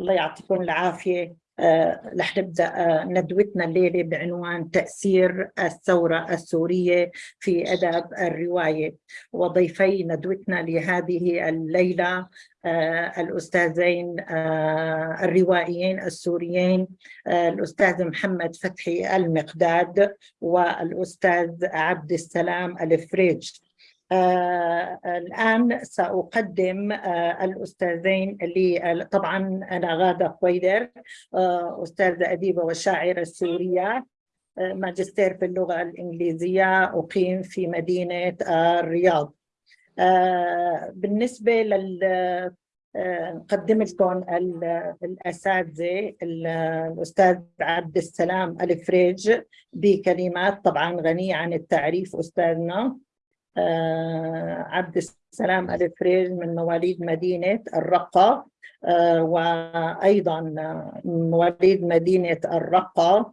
الله يعطيكم العافية. آه، رح نبدأ آه، ندوتنا الليلة بعنوان تأثير الثورة السورية في أدب الرواية. وضيفي ندوتنا لهذه الليلة آه، الأستاذين الروائيين السوريين الأستاذ محمد فتحي المقداد والأستاذ عبد السلام الفريج. آه الآن سأقدم آه الأستاذين اللي طبعا أنا غادة خويدر آه أستاذة أديبة وشاعرة سورية آه ماجستير في اللغة الإنجليزية أقيم في مدينة الرياض. آه بالنسبة لل آه، نقدم لكم الأساتذة الأستاذ عبد السلام الفريج بكلمات طبعا غنية عن التعريف أستاذنا. آه، عبد السلام الفريج من مواليد مدينة الرقة. آه، وأيضا مواليد مدينة الرقة.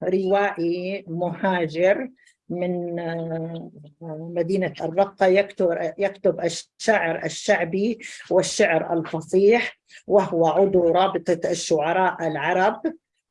وروائي مهاجر من آه، مدينة الرقة. يكتب يكتب الشعر الشعبي والشعر الفصيح وهو عضو رابطة الشعراء العرب.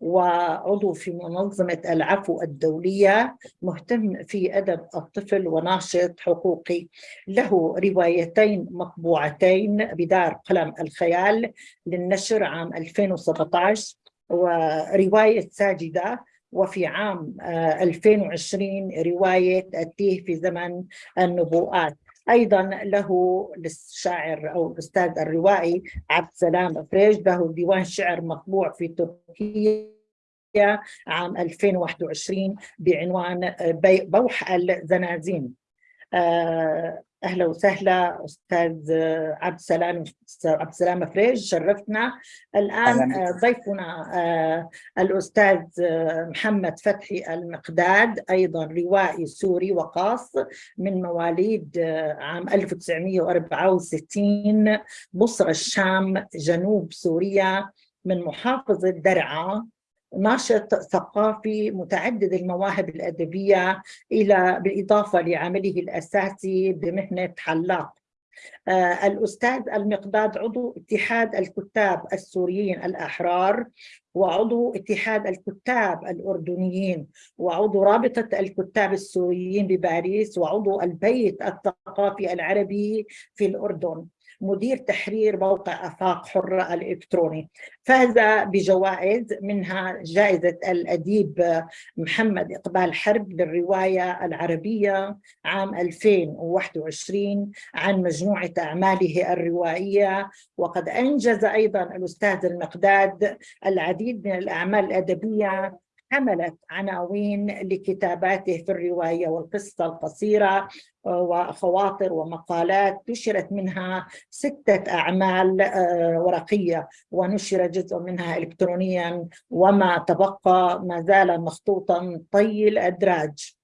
وعضو في منظمة العفو الدولية مهتم في أدب الطفل وناشط حقوقي. له روايتين مطبوعتين بدار قلم الخيال للنشر عام 2017 ورواية ساجدة. وفي عام 2020 آه، رواية التيه في زمن النبوءات. أيضا له للشاعر أو الأستاذ الروائي عبد السلام فريج له ديوان شعر مطبوع في تركيا. عام 2021 بعنوان بوح الزنازين. آه، أهلا وسهلا أستاذ عبد السلام عبد السلام فريج شرفتنا. الآن آه، ضيفنا آه، الأستاذ محمد فتحي المقداد أيضا روائي سوري وقاص من مواليد عام 1964 بصرة الشام جنوب سوريا من محافظة درعا. ناشط ثقافي متعدد المواهب الأدبية إلى بالإضافة لعمله الأساسي بمهنة حلاق. آه الأستاذ المقداد عضو اتحاد الكتاب السوريين الأحرار وعضو اتحاد الكتاب الأردنيين وعضو رابطة الكتاب السوريين بباريس وعضو البيت الثقافي العربي في الأردن. مدير تحرير موقع آفاق حرة الإلكتروني. فاز بجوائز منها جائزة الأديب محمد إقبال حرب للروايه العربية عام 2021 عن مجموعة أعماله الروائية. وقد أنجز أيضا الأستاذ المقداد العديد من الأعمال الأدبية حملت عناوين لكتاباته في الرواية والقصة القصيرة آه، وخواطر ومقالات. نشرت منها ستة أعمال آه، ورقية ونشر جزء منها إلكترونيا. وما تبقى ما زال مخطوطا طي الأدراج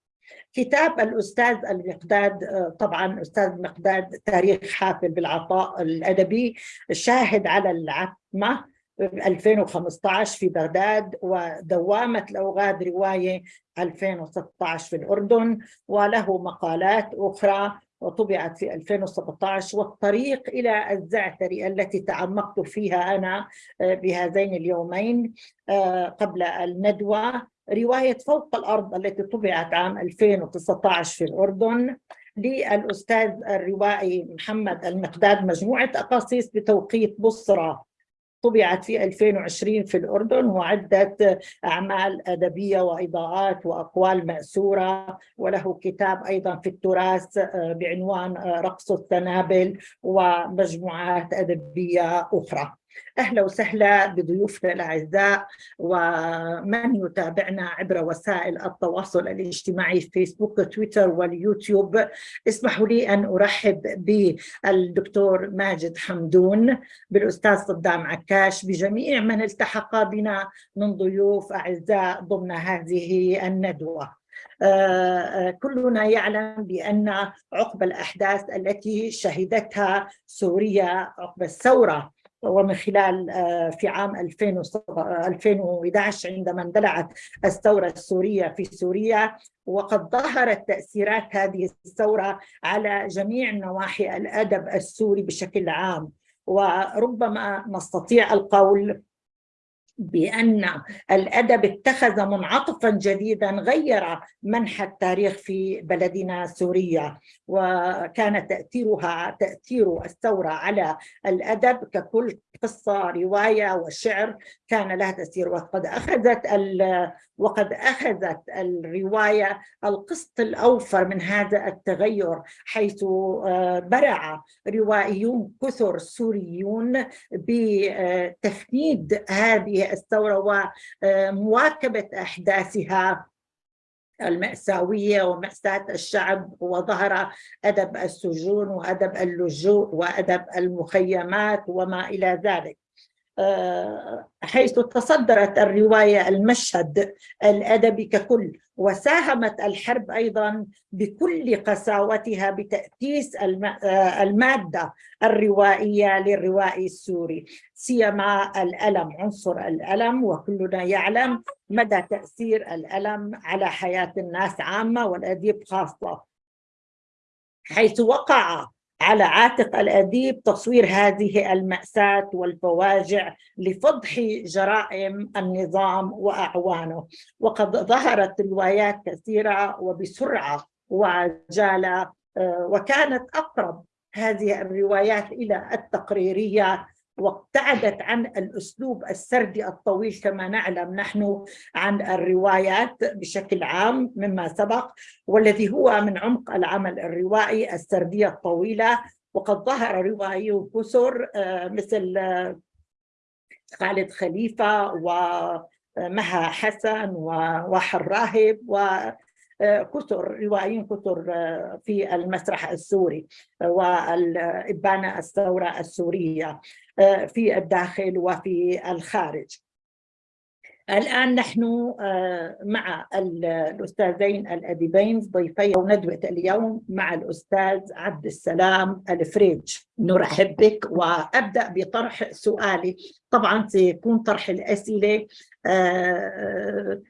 كتاب الأستاذ المقداد آه، طبعا أستاذ المقداد تاريخ حافل بالعطاء الأدبي شاهد على العتمة. 2015 في بغداد ودوامة الأوغاد رواية 2016 في الأردن وله مقالات أخرى وطبعت في 2017 والطريق إلى الزعتري التي تعمقت فيها أنا آه، بهذين اليومين آه، قبل الندوة رواية فوق الأرض التي طبعت عام 2019 في الأردن للأستاذ الروائي محمد المقداد مجموعة أقاصيص بتوقيت بصرة. طبعت في 2020 في الأردن وعدة أعمال أدبية وإضاءات وأقوال مأسورة وله كتاب أيضا في التراث آه، بعنوان آه، رقص التنابل ومجموعات أدبية أخرى. أهلا وسهلا بضيوفنا الأعزاء ومن يتابعنا عبر وسائل التواصل الاجتماعي فيسبوك تويتر واليوتيوب. اسمحوا لي أن أرحب بالدكتور ماجد حمدون بالأستاذ صدام عكاش بجميع من التحق بنا من ضيوف أعزاء ضمن هذه الندوة. آه، آه، كلنا يعلم بأن عقب الأحداث التي شهدتها سوريا عقب الثورة ومن خلال آه، في عام 2011 عندما اندلعت الثورة السورية في سوريا وقد ظهرت تأثيرات هذه الثورة على جميع نواحي الأدب السوري بشكل عام. وربما نستطيع القول بأن الأدب اتخذ منعطفا جديدا غير منحى التاريخ في بلدنا سوريا وكان تأثيرها تأثير الثورة على الأدب ككل قصة رواية وشعر كان لها تأثير. وقد أخذت وقد أخذت الرواية القسط الأوفر من هذا التغير حيث آه، برع روائيون كثر سوريون بتفنيد هذه الثورة ومواكبة أحداثها. المأساوية ومأساة الشعب وظهر أدب السجون وأدب اللجوء وأدب المخيمات وما إلى ذلك. آه، حيث تصدرت الرواية المشهد الأدبي ككل وساهمت الحرب أيضا بكل قساوتها بتأسيس آه، المادة الروائية للروائي السوري سيما الألم عنصر الألم وكلنا يعلم مدى تأثير الألم على حياة الناس عامة والأديب خاصة. حيث وقع على عاتق الأديب تصوير هذه المأساة والفواجع لفضح جرائم النظام وأعوانه. وقد ظهرت روايات كثيرة وبسرعة وعجالة آه، وكانت أقرب هذه الروايات إلى التقريرية وابتعدت عن الأسلوب السردي الطويل كما نعلم نحن عن الروايات بشكل عام مما سبق والذي هو من عمق العمل الروائي السردية الطويلة. وقد ظهر روائي كثر آه، مثل آه، خالد خليفة ومها حسن وواحد راهب كثر روائيين كثر آه، في المسرح السوري والإبانة الثورة السورية. آه، في الداخل وفي الخارج. الآن نحن آه، مع الأستاذين الأديبين ضيفي ندوة اليوم مع الأستاذ عبد السلام الفريج. نرحب بك وأبدأ بطرح سؤالي. طبعا سيكون طرح الأسئلة آه،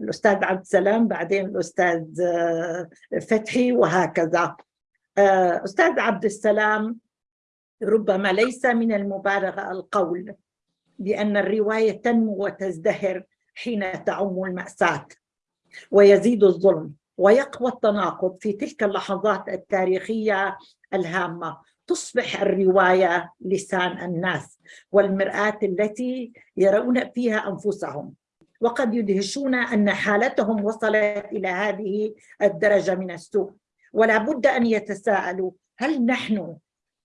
الأستاذ عبد السلام بعدين الأستاذ آه، فتحي وهكذا. آه، أستاذ عبد السلام ربما ليس من المبالغة القول بأن الرواية تنمو وتزدهر حين تعم المأساة ويزيد الظلم ويقوى التناقض في تلك اللحظات التاريخية الهامة. تصبح الرواية لسان الناس والمرآة التي يرون فيها أنفسهم. وقد يدهشون أن حالتهم وصلت إلى هذه الدرجة من السوء. ولا بد أن يتساءلوا هل نحن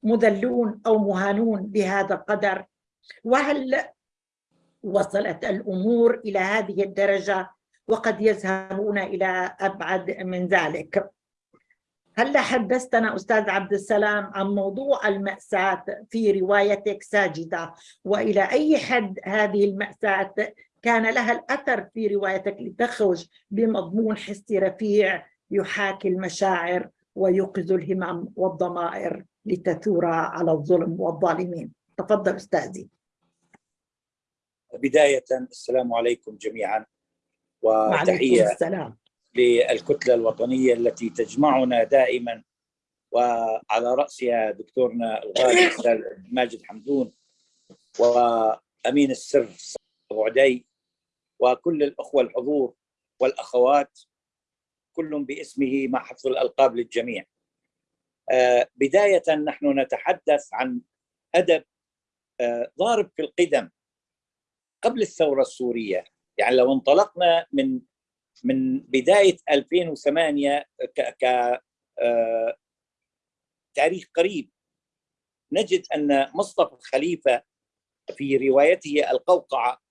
مذلون أو مهانون بهذا القدر؟ وهل وصلت الأمور إلى هذه الدرجة وقد يذهبون إلى أبعد من ذلك؟ هل حدثتنا أستاذ عبد السلام عن موضوع المأساة في روايتك ساجدة؟ وإلى أي حد هذه المأساة كان لها الأثر في روايتك لتخرج بمضمون حسي رفيع يحاكي المشاعر ويوقظ الهمم والضمائر؟ لتثور على الظلم والظالمين. تفضل أستاذي. بداية السلام عليكم جميعا وتحية السلام. للكتلة الوطنية التي تجمعنا دائما وعلى رأسها دكتورنا الغالي ماجد حمدون وأمين السر أبو عدي وكل الأخوة الحضور والأخوات كل باسمه مع حفظ الألقاب للجميع. بداية نحن نتحدث عن أدب آه، ضارب في القدم قبل الثورة السورية. يعني لو انطلقنا من من بداية 2008 ك, ك آه، تاريخ قريب نجد أن مصطفى الخليفة في روايته القوقعة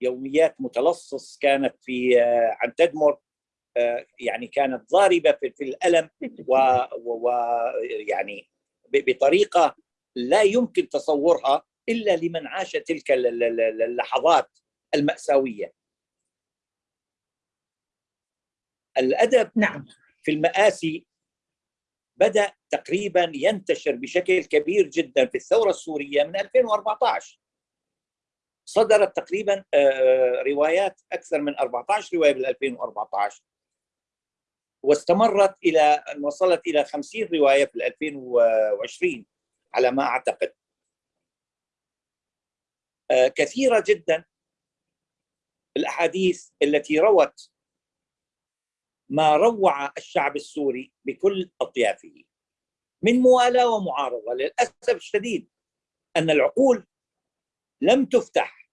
يوميات متلصص كانت في آه، عن تدمر. آه، يعني كانت ضاربة في, في الألم ويعني بطريقة لا يمكن تصورها إلا لمن عاش تلك اللحظات المأساوية. الأدب نعم. في المآسي بدأ تقريبا ينتشر بشكل كبير جدا في الثورة السورية من 2014 صدرت تقريبا آه، روايات أكثر من 14 رواية بال 2014 واستمرت إلى أن وصلت إلى 50 رواية في 2020 على ما أعتقد. آه، كثيرة جدا الأحاديث التي روت ما روع الشعب السوري بكل أطيافه من موالاة ومعارضة. للأسف الشديد أن العقول لم تفتح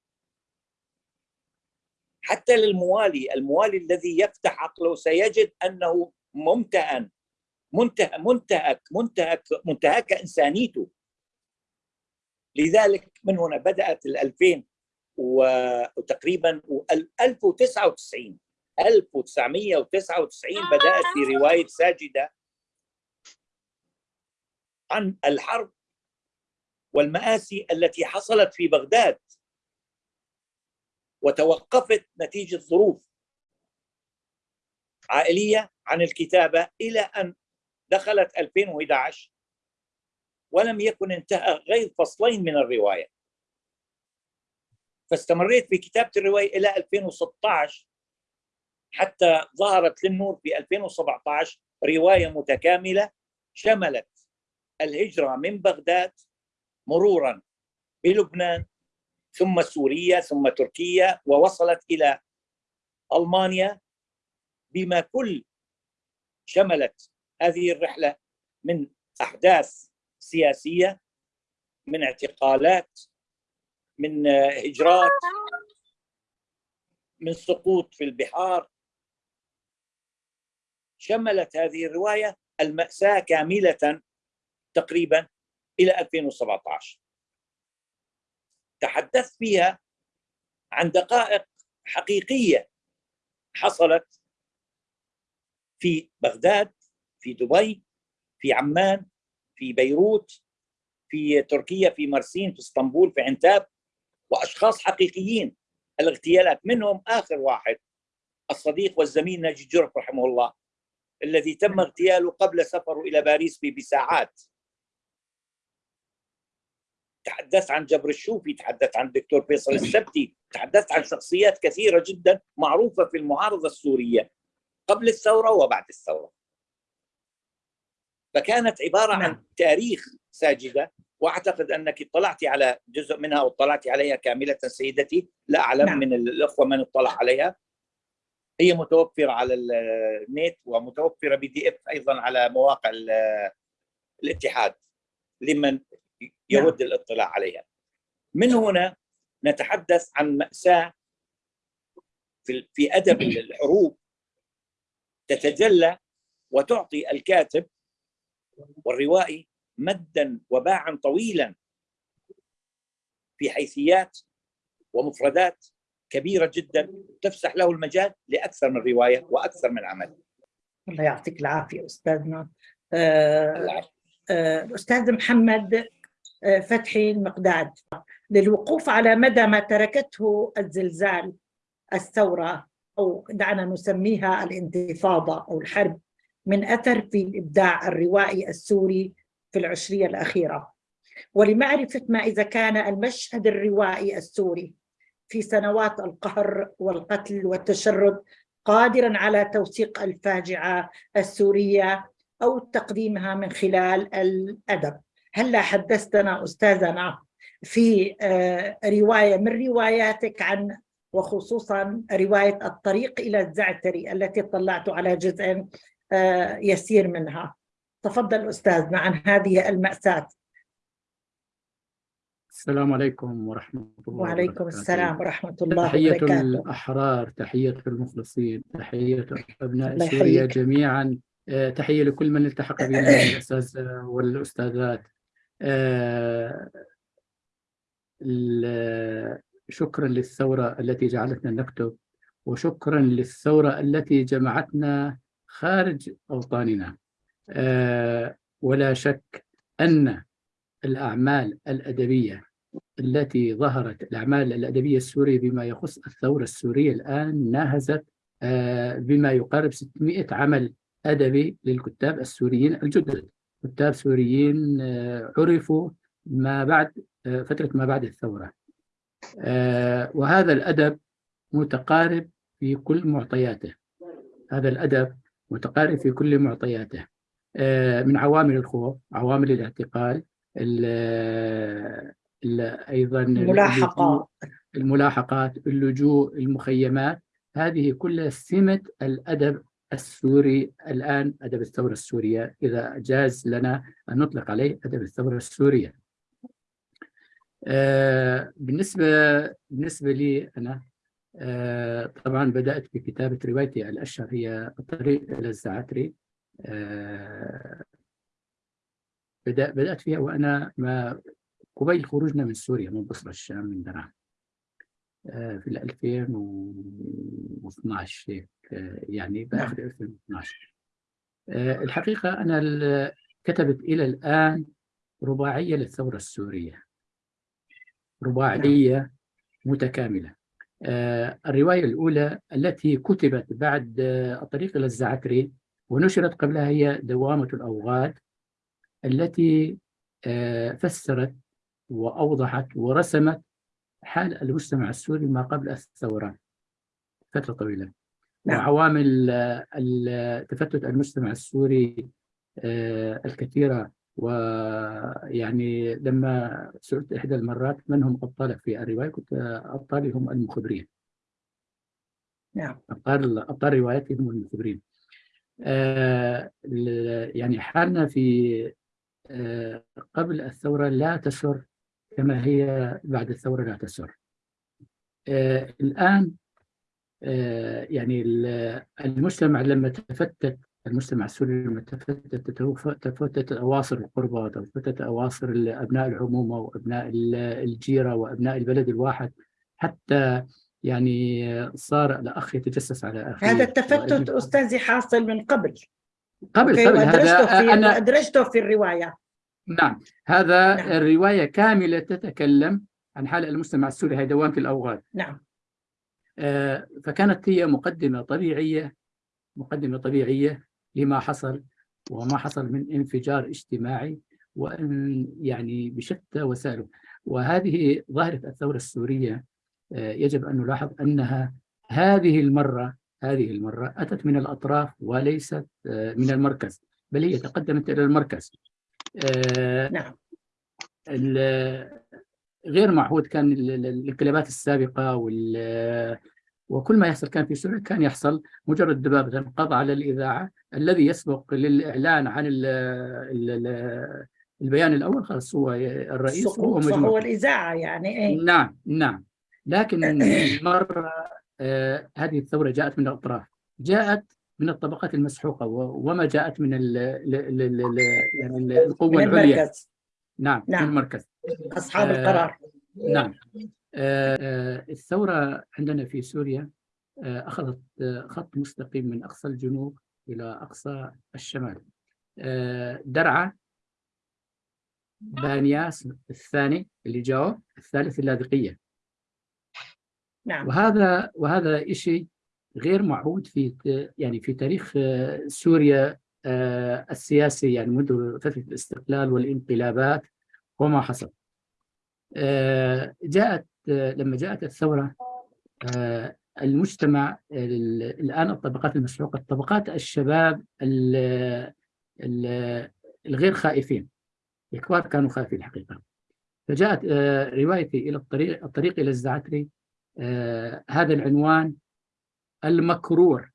حتى للموالي. الموالي الذي يفتح عقله سيجد أنه ممتهن منتهى منتهك منتهك منتهك إنسانيته. لذلك من هنا بدأت ال 2000 وتقريبا 1099 1999 بدأت في رواية ساجدة عن الحرب والمآسي التي حصلت في بغداد. وتوقفت نتيجة ظروف عائلية عن الكتابة إلى أن دخلت 2011 ولم يكن انتهى غير فصلين من الرواية. فاستمريت في كتابة الرواية إلى 2016 حتى ظهرت للنور في 2017 رواية متكاملة شملت الهجرة من بغداد مرورا بلبنان ثم سوريا ثم تركيا ووصلت إلى ألمانيا بما كل شملت هذه الرحلة من أحداث سياسية من اعتقالات من هجرات من سقوط في البحار. شملت هذه الرواية المأساة كاملة تقريبا إلى 2017 تحدثت فيها عن دقائق حقيقية حصلت في بغداد في دبي في عمان في بيروت في تركيا في مرسين في اسطنبول في عنتاب وأشخاص حقيقيين. الاغتيالات منهم آخر واحد الصديق والزميل ناجي جرف رحمه الله الذي تم اغتياله قبل سفره إلى باريس بساعات. تحدثت عن جبر الشوفي تحدثت عن الدكتور فيصل السبتي تحدثت عن شخصيات كثيرة جدا معروفة في المعارضة السورية قبل الثورة وبعد الثورة فكانت عبارة عن نعم. تاريخ ساجدة وأعتقد أنك اطلعت على جزء منها واطلعت عليها كاملة سيدتي لا أعلم نعم. من الأخوة من اطلع عليها هي متوفرة على النت ومتوفرة بي دي إف أيضا على مواقع الاتحاد لمن يود نعم. الاطلاع عليها. من هنا نتحدث عن مأساة في في أدب الحروب تتجلى وتعطي الكاتب والروائي مدا وباعا طويلا في حيثيات ومفردات كبيرة جدا تفسح له المجال لأكثر من رواية وأكثر من عمل. الله يعطيك العافية أستاذنا آه آه أستاذ محمد فتحي المقداد. للوقوف على مدى ما تركته الزلزال الثورة أو دعنا نسميها الانتفاضة أو الحرب من أثر في الإبداع الروائي السوري في العشرية الأخيرة. ولمعرفة ما إذا كان المشهد الروائي السوري في سنوات القهر والقتل والتشرد قادرا على توثيق الفاجعة السورية أو تقديمها من خلال الأدب. هلا حدثتنا أستاذنا في آه، رواية من رواياتك عن وخصوصا رواية الطريق إلى الزعتري التي طلعت على جزء آه، يسير منها. تفضل أستاذنا عن هذه المأساة. السلام عليكم ورحمة الله وعليكم السلام ورحمة الله تحية وبركاته. تحية الأحرار تحية المخلصين تحية أبناء سوريا جميعا. آه، تحية لكل من التحق بنا من الأساتذة والأستاذات. شكرا للثورة التي جعلتنا نكتب وشكرا للثورة التي جمعتنا خارج أوطاننا. آه، ولا شك أن الأعمال الأدبية التي ظهرت الأعمال الأدبية السورية بما يخص الثورة السورية الآن ناهزت آه، بما يقارب 600 عمل أدبي للكتاب السوريين الجدد. كتاب سوريين آه، عرفوا ما بعد فترة ما بعد الثورة. وهذا الأدب متقارب في كل معطياته. هذا الأدب متقارب في كل معطياته. آه، من عوامل الخوف عوامل الاعتقال ال- أيضا ملاحقة الملاحقات اللجوء المخيمات. هذه كلها سمة الأدب السوري الآن أدب الثورة السورية. إذا جاز لنا أن نطلق عليه أدب الثورة السورية. آه، بالنسبة بالنسبة لي أنا آه، طبعا بدأت بكتابة روايتي الأشهر هي الطريق إلى الزعتري آه، بدأ بدأت فيها وأنا ما قبيل خروجنا من سوريا من بصرة الشام من درعا في ال 2012 هيك آه، يعني بآخر 2012 آه، الحقيقة أنا ال- كتبت إلى الآن رباعية للثورة السورية. رباعية متكاملة. آه، الرواية الأولى التي كتبت بعد آه، الطريق إلى الزعتري ونشرت قبلها هي دوامة الأوغاد التي آه، فسرت وأوضحت ورسمت حال المجتمع السوري ما قبل الثورة فترة طويلة. نعم. وعوامل تفتت المجتمع السوري آه، الكثيرة. ويعني لما سئلت إحدى المرات من هم أبطالك في الرواية كنت أبطالي هم المخبرين. نعم. أبطال أبطال روايتي هم المخبرين. آه، يعني حالنا في آه، قبل الثورة لا تسر كما هي بعد الثورة لا تسر. آه، الآن آه، يعني ال- المجتمع لما تفتت المجتمع السوري لما تفتت تفتت أواصر القربى تفتت أواصر أبناء العمومة وأبناء ال- الجيرة وأبناء البلد الواحد حتى يعني صار الأخ يتجسس على أخيه. هذا التفتت أستاذي حاصل من قبل. قبل قبل. هذا في أنا وأدرجته في الرواية. نعم. هذا نعم. الرواية كاملة تتكلم عن حال المجتمع السوري هي دوامة الأوغاد. نعم. آه، فكانت هي مقدمة طبيعية مقدمة طبيعية لما حصل وما حصل من انفجار اجتماعي وأن يعني بشتى وسائله وهذه ظاهرة الثورة السورية آه، يجب أن نلاحظ أنها هذه المرة هذه المرة أتت من الأطراف وليست آه، من المركز بل هي تقدمت إلى المركز. نعم. غير معهود كان ال- ال- الانقلابات السابقة وال وكل ما يحصل كان في سوريا كان يحصل مجرد دبابة انقضى على الإذاعة الذي يسبق للإعلان عن ال ال ال البيان الأول. خلاص هو الرئيس فهو مجموع الإذاعة يعني إيه. نعم نعم. لكن المرة آه، هذه الثورة جاءت من الأطراف. جاءت من الطبقات المسحوقة و- وما جاءت من ال يعني ال- القوة من العليا. المركز. نعم من نعم. المركز. أصحاب آه، القرار. نعم. آه، آه، الثورة عندنا في سوريا آه، أخذت آه، خط مستقيم من أقصى الجنوب إلى أقصى الشمال. آه، درعا بانياس الثاني اللي جاوب الثالث اللاذقية. نعم. وهذا وهذا شيء غير معهود في يعني في تاريخ آه، سوريا آه، السياسي يعني منذ فترة الاستقلال والانقلابات وما حصل. آه، جاءت لما جاءت الثورة المجتمع ال- الآن الطبقات المسحوقة الطبقات الشباب ال- ال- الغير خائفين الكبار كانوا خائفين الحقيقة فجاءت روايتي إلى الطريق الطريق إلى الزعتري هذا العنوان المكرور.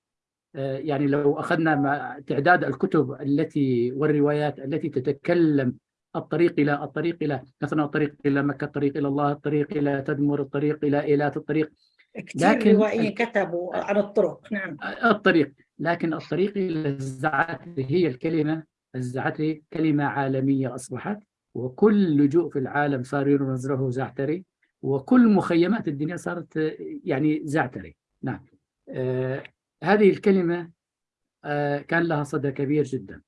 آه، يعني لو أخذنا تعداد الكتب التي والروايات التي تتكلم الطريق إلى الطريق إلى مثلا الطريق إلى مكة الطريق إلى الله الطريق إلى تدمر الطريق إلى إيلات الطريق. كثير لكن- روائيين كتبوا عن الطرق نعم. الطريق. لكن الطريق إلى الزعتري هي الكلمة الزعتري كلمة عالمية أصبحت وكل لجوء في العالم صار يرمز له زعتري وكل مخيمات الدنيا صارت آه، يعني زعتري. نعم. آه هذه الكلمة آه كان لها صدى كبير جدا.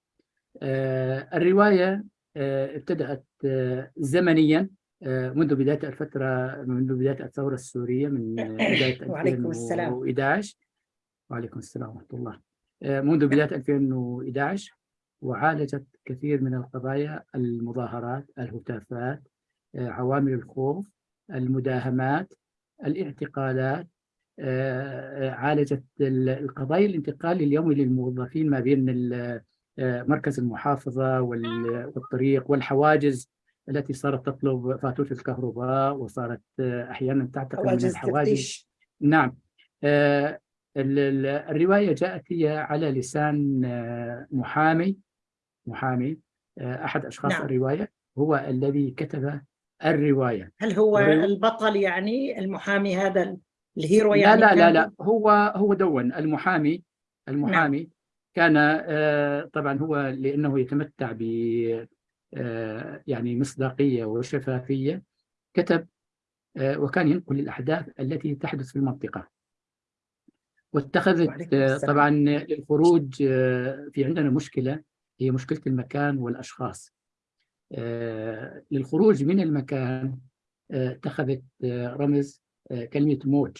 آه الرواية آه ابتدأت آه زمنيا آه منذ بداية الفترة منذ بداية الثورة السورية من آه، بداية وعليكم السلام. 2011 وعليكم السلام ورحمة الله. آه، منذ بداية 2011 وعالجت كثير من القضايا المظاهرات الهتافات آه، عوامل الخوف المداهمات الاعتقالات آه، آه، عالجت ال- القضايا الانتقال اليومي للموظفين ما بين آه، مركز المحافظة وال- والطريق والحواجز التي صارت تطلب فاتورة الكهرباء وصارت آه، أحيانا تعتقد من حواجز الحوادث تفتيش. نعم. آه، ال- ال- الرواية جاءت هي على لسان آه، محامي محامي آه، أحد أشخاص نعم. الرواية. هو الذي كتب الرواية. هل هو البطل يعني المحامي هذا؟ الهيرو لا يعني لا لا كان- لا. هو هو دون المحامي المحامي كان آه، طبعا هو لأنه يتمتع ب آه، يعني مصداقية وشفافية كتب آه، وكان ينقل الأحداث التي تحدث في المنطقة. واتخذت. طبعا للخروج في عندنا مشكلة هي مشكلة المكان والأشخاص. آه، للخروج من المكان اتخذت رمز كلمة موج.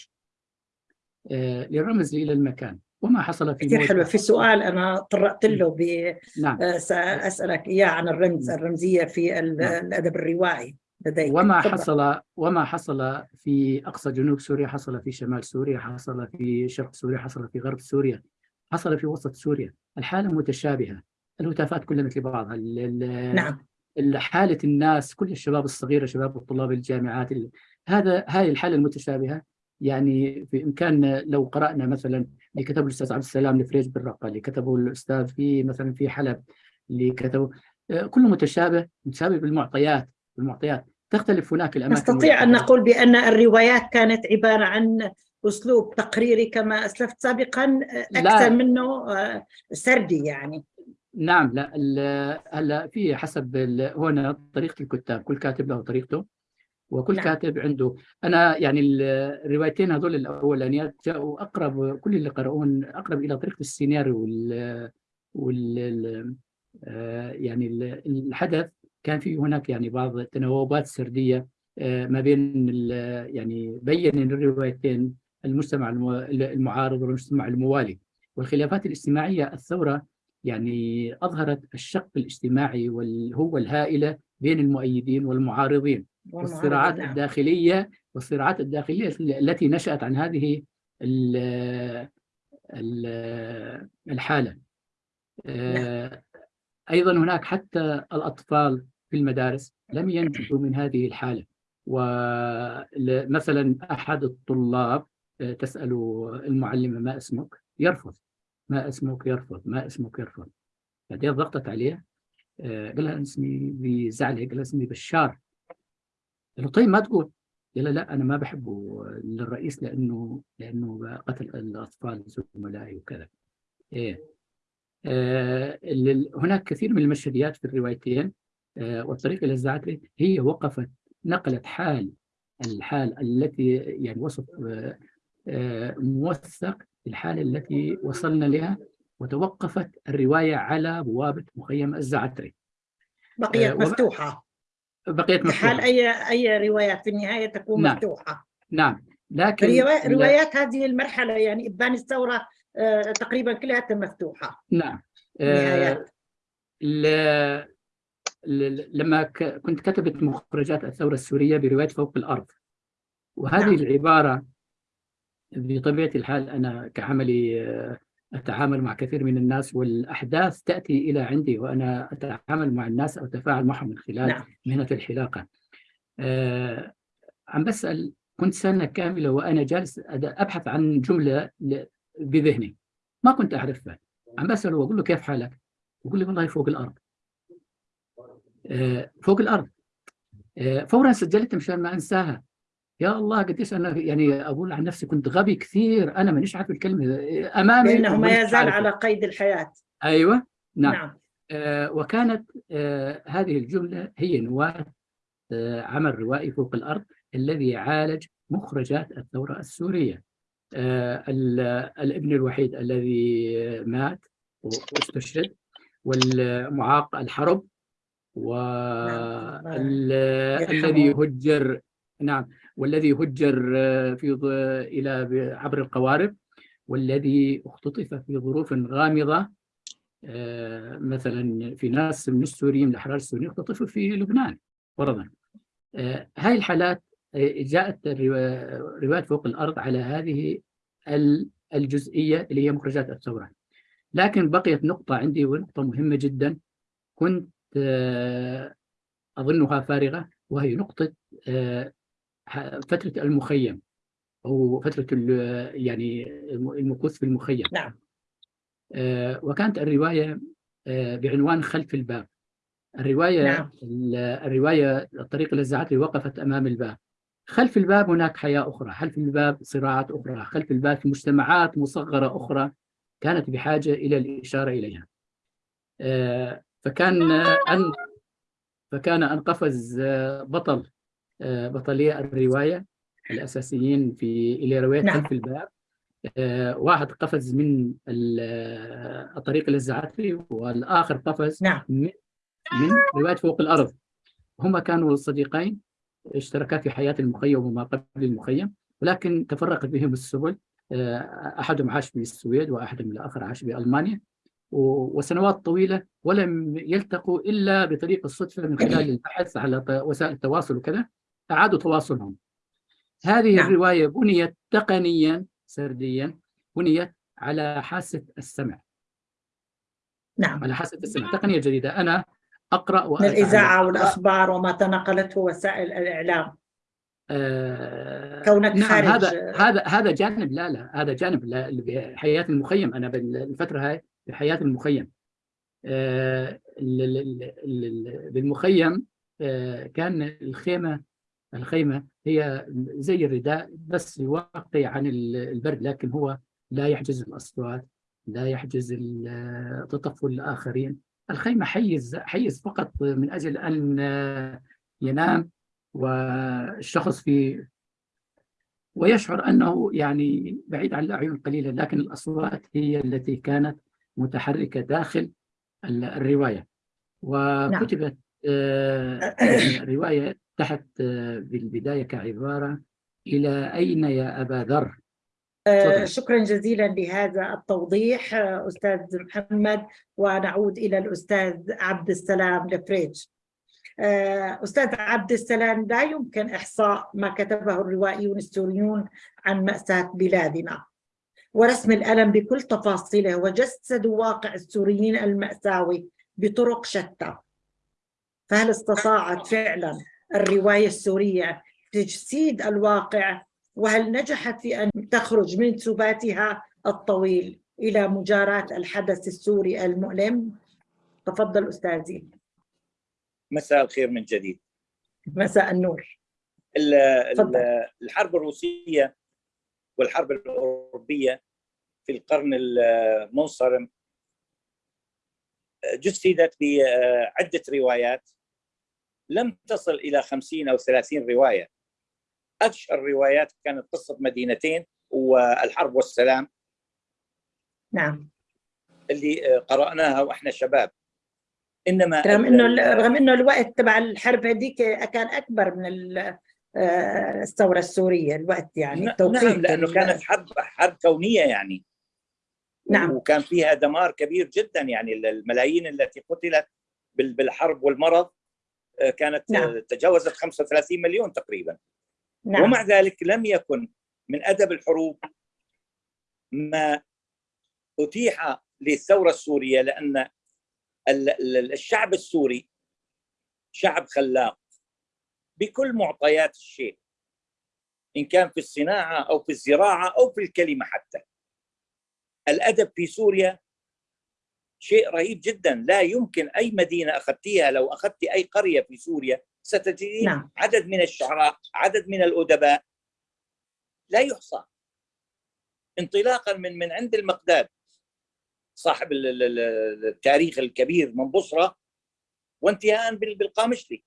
آه، للرمز إلى المكان. وما حصل في كثير حلوة. في سؤال أنا طرقت له ب نعم. آه، سأسألك إياه عن الرمز الرمزية في ال- نعم. الأدب الروائي لديك. وما تفضل. حصل وما حصل في أقصى جنوب سوريا حصل في شمال سوريا حصل في شرق سوريا حصل في غرب سوريا حصل في وسط سوريا. الحالة متشابهة. الهتافات كلها مثل بعضها نعم. ال- حالة الناس كل الشباب الصغيره شباب الطلاب الجامعات ال- هذا هذه الحالة المتشابهة يعني في امكاننا لو قرأنا مثلا اللي كتبه الأستاذ عبد السلام الفريج بالرقه اللي كتبه الأستاذ في مثلا في حلب اللي كتبه آه، كله متشابه متشابه بالمعطيات بالمعطيات تختلف هناك الأماكن نستطيع أن. نقول بأن الروايات كانت عبارة عن أسلوب تقريري كما أسلفت سابقا آه، لا. أكثر منه آه، سردي يعني نعم لا هلا في حسب هنا طريقة الكتاب كل كاتب له طريقته وكل نعم. كاتب عنده. أنا يعني ال- الروايتين هذول الأولانيات جاءوا أقرب كل اللي قرؤون أقرب إلى طريقة السيناريو وال وال ال- آه، يعني ال- الحدث. كان في هناك يعني بعض التناوبات سردية آه، ما بين ال- يعني بين الروايتين المجتمع الم- المعارض والمجتمع الموالي. والخلافات الاجتماعية الثورة يعني أظهرت الشق الاجتماعي والهوة الهائلة بين المؤيدين والمعارضين. والصراعات نعم. الداخلية والصراعات الداخلية التي نشأت عن هذه ال- ال- الحالة. آه، أيضا هناك حتى الأطفال في المدارس لم ينجوا من هذه الحالة ومثلا أحد الطلاب آه، تسأل المعلمه ما اسمك؟ يرفض ما اسمك؟ يرفض ما اسمك؟ يرفض بعدين ضغطت عليه آه، قال لها اسمي بزعلة قال لها اسمي بشار قال له طيب ما تقول؟ قال لا أنا ما بحبه للرئيس لأنه لأنه قتل الأطفال زملائي وكذا. إيه. آه، هناك كثير من المشهديات في الروايتين آه، والطريق إلى الزعتري هي وقفت نقلت حال الحال التي يعني وصف آه، آه، موثق الحالة التي وصلنا لها وتوقفت الرواية على بوابة مخيم الزعتري. بقيت آه، مفتوحة. بقيت في حال أي أي روايات في النهاية تكون نعم. مفتوحة. نعم. لكن روا- لا- روايات هذه المرحلة يعني إبان الثورة آه، تقريبا كلها مفتوحة. نعم. آه، ل- ل- لما ك- كنت كتبت مخرجات الثورة السورية برواية فوق الأرض. وهذه نعم. العبارة بطبيعة الحال أنا كعملي آه، أتعامل مع كثير من الناس والأحداث تأتي إلى عندي وأنا أتعامل مع الناس أو أتفاعل معهم من خلال نعم. مهنة الحلاقة. آه، عم بسأل كنت سنة كاملة وأنا جالس أبحث عن جملة بذهني. ما كنت أعرفها. عم بسأله وأقول له كيف حالك؟ يقول لي والله فوق الأرض. آه، فوق الأرض. آه، فورا سجلتها مشان ما أنساها. يا الله قديش أنا يعني أقول عن نفسي كنت غبي كثير أنا مانيش عارف الكلمة آه، أمامي لأنه ما يزال. على قيد الحياة أيوة نعم نعم آه، وكانت آه، هذه الجملة هي نواة آه، عمل روائي فوق الأرض الذي عالج مخرجات الثورة السورية آه، ال- الابن الوحيد الذي مات واستشهد والمعاق الحرب نعم. والذي يرحمه. هجر نعم والذي هجر آه، في إلى عبر القوارب والذي اختطف في ظروف غامضة آه، مثلا في ناس من السوريين من الأحرار السوريين اختطفوا في لبنان فرضا آه، هاي الحالات جاءت روايات فوق الأرض على هذه ال- الجزئية اللي هي مخرجات الثورة. لكن بقيت نقطة عندي ونقطة مهمة جدا كنت أظنها فارغة وهي نقطة آه، فترة المخيم أو فترة يعني المكوث في المخيم. نعم. آه، وكانت الرواية آه، بعنوان خلف الباب. الرواية نعم. الرواية الطريق الذي وقفت أمام الباب. خلف الباب هناك حياة أخرى. خلف الباب صراعات أخرى. خلف الباب في مجتمعات مصغرة أخرى كانت بحاجة إلى الإشارة إليها. فكان أن فكان أن قفز آه، بطل آه، بطلية الرواية الأساسيين في إلى رواية نعم. خلف الباب. آه، واحد قفز من الطريق الزعتري والآخر قفز نعم. من من رواية فوق الأرض. هما كانوا صديقين اشتركا في حياة المخيم وما قبل المخيم ولكن تفرقت بهم السبل. أحدهم عاش في السويد وأحدهم الآخر عاش في ألمانيا وسنوات طويلة ولم يلتقوا إلا بطريق الصدفة من خلال البحث على وسائل التواصل وكذا. أعادوا تواصلهم. هذه نعم. الرواية بنيت تقنيا سرديا بنيت على حاسة السمع. نعم. على حاسة السمع. تقنية جديدة. أنا أقرأ من الإذاعة والأخبار وما تنقلته وسائل الإعلام. آه كونك نعم خارج. هذا هذا هذا جانب. لا لا هذا جانب. لا بحياة المخيم. أنا بالفترة هاي في حياة المخيم. آه، بالمخيم آه، كان الخيمة الخيمة هي زي الرداء بس يوقي عن البرد لكن هو لا يحجز الأصوات لا يحجز تطفل الآخرين الخيمة حيز حيز فقط من أجل أن ينام والشخص في ويشعر أنه يعني بعيد عن الأعين قليلا لكن الأصوات هي التي كانت متحركة داخل الرواية وكتبت نعم. رواية تحت آه، بالبداية كعبارة إلى أين يا أبا ذر؟ آه، شكرا جزيلا لهذا التوضيح أستاذ محمد ونعود إلى الأستاذ عبد السلام لفريج. أستاذ عبد السلام لا يمكن إحصاء ما كتبه الروائيون السوريون عن مأساة بلادنا. ورسم الألم بكل تفاصيله وجسدوا واقع السوريين المأساوي بطرق شتى. فهل استطاعت فعلا؟ الرواية السورية تجسيد الواقع وهل نجحت في أن تخرج من سباتها الطويل إلى مجاراة الحدث السوري المؤلم؟ تفضل أستاذي. مساء الخير من جديد. مساء النور. الحرب الروسية والحرب الأوروبية في القرن المنصرم جسدت بعدة روايات لم تصل إلى 50 أو 30 رواية. أشهر روايات كانت قصة مدينتين والحرب والسلام. نعم. اللي قرأناها وإحنا شباب. إنما رغم إنه رغم إنه الوقت تبع الحرب هذيك كان أكبر من آه، الثورة السورية الوقت يعني نعم لأنه كانت حرب حرب كونية يعني. نعم. وكان فيها دمار كبير جدا يعني الملايين التي قتلت بالحرب والمرض. آه، كانت نعم. تجاوزت 35 مليون تقريبا نعم. ومع ذلك لم يكن من أدب الحروب ما أتيح للثورة السورية لأن الشعب السوري شعب خلاق بكل معطيات الشيء إن كان في الصناعة أو في الزراعة أو في الكلمة حتى الأدب في سوريا شيء رهيب جدا. لا يمكن أي مدينة أخذتيها لو أخذت أي قرية في سوريا ستجدين نعم. عدد من الشعراء عدد من الأدباء. لا يحصى. انطلاقا من من عند المقداد صاحب التاريخ الكبير من بصرة وانتهاء بالقامشلي.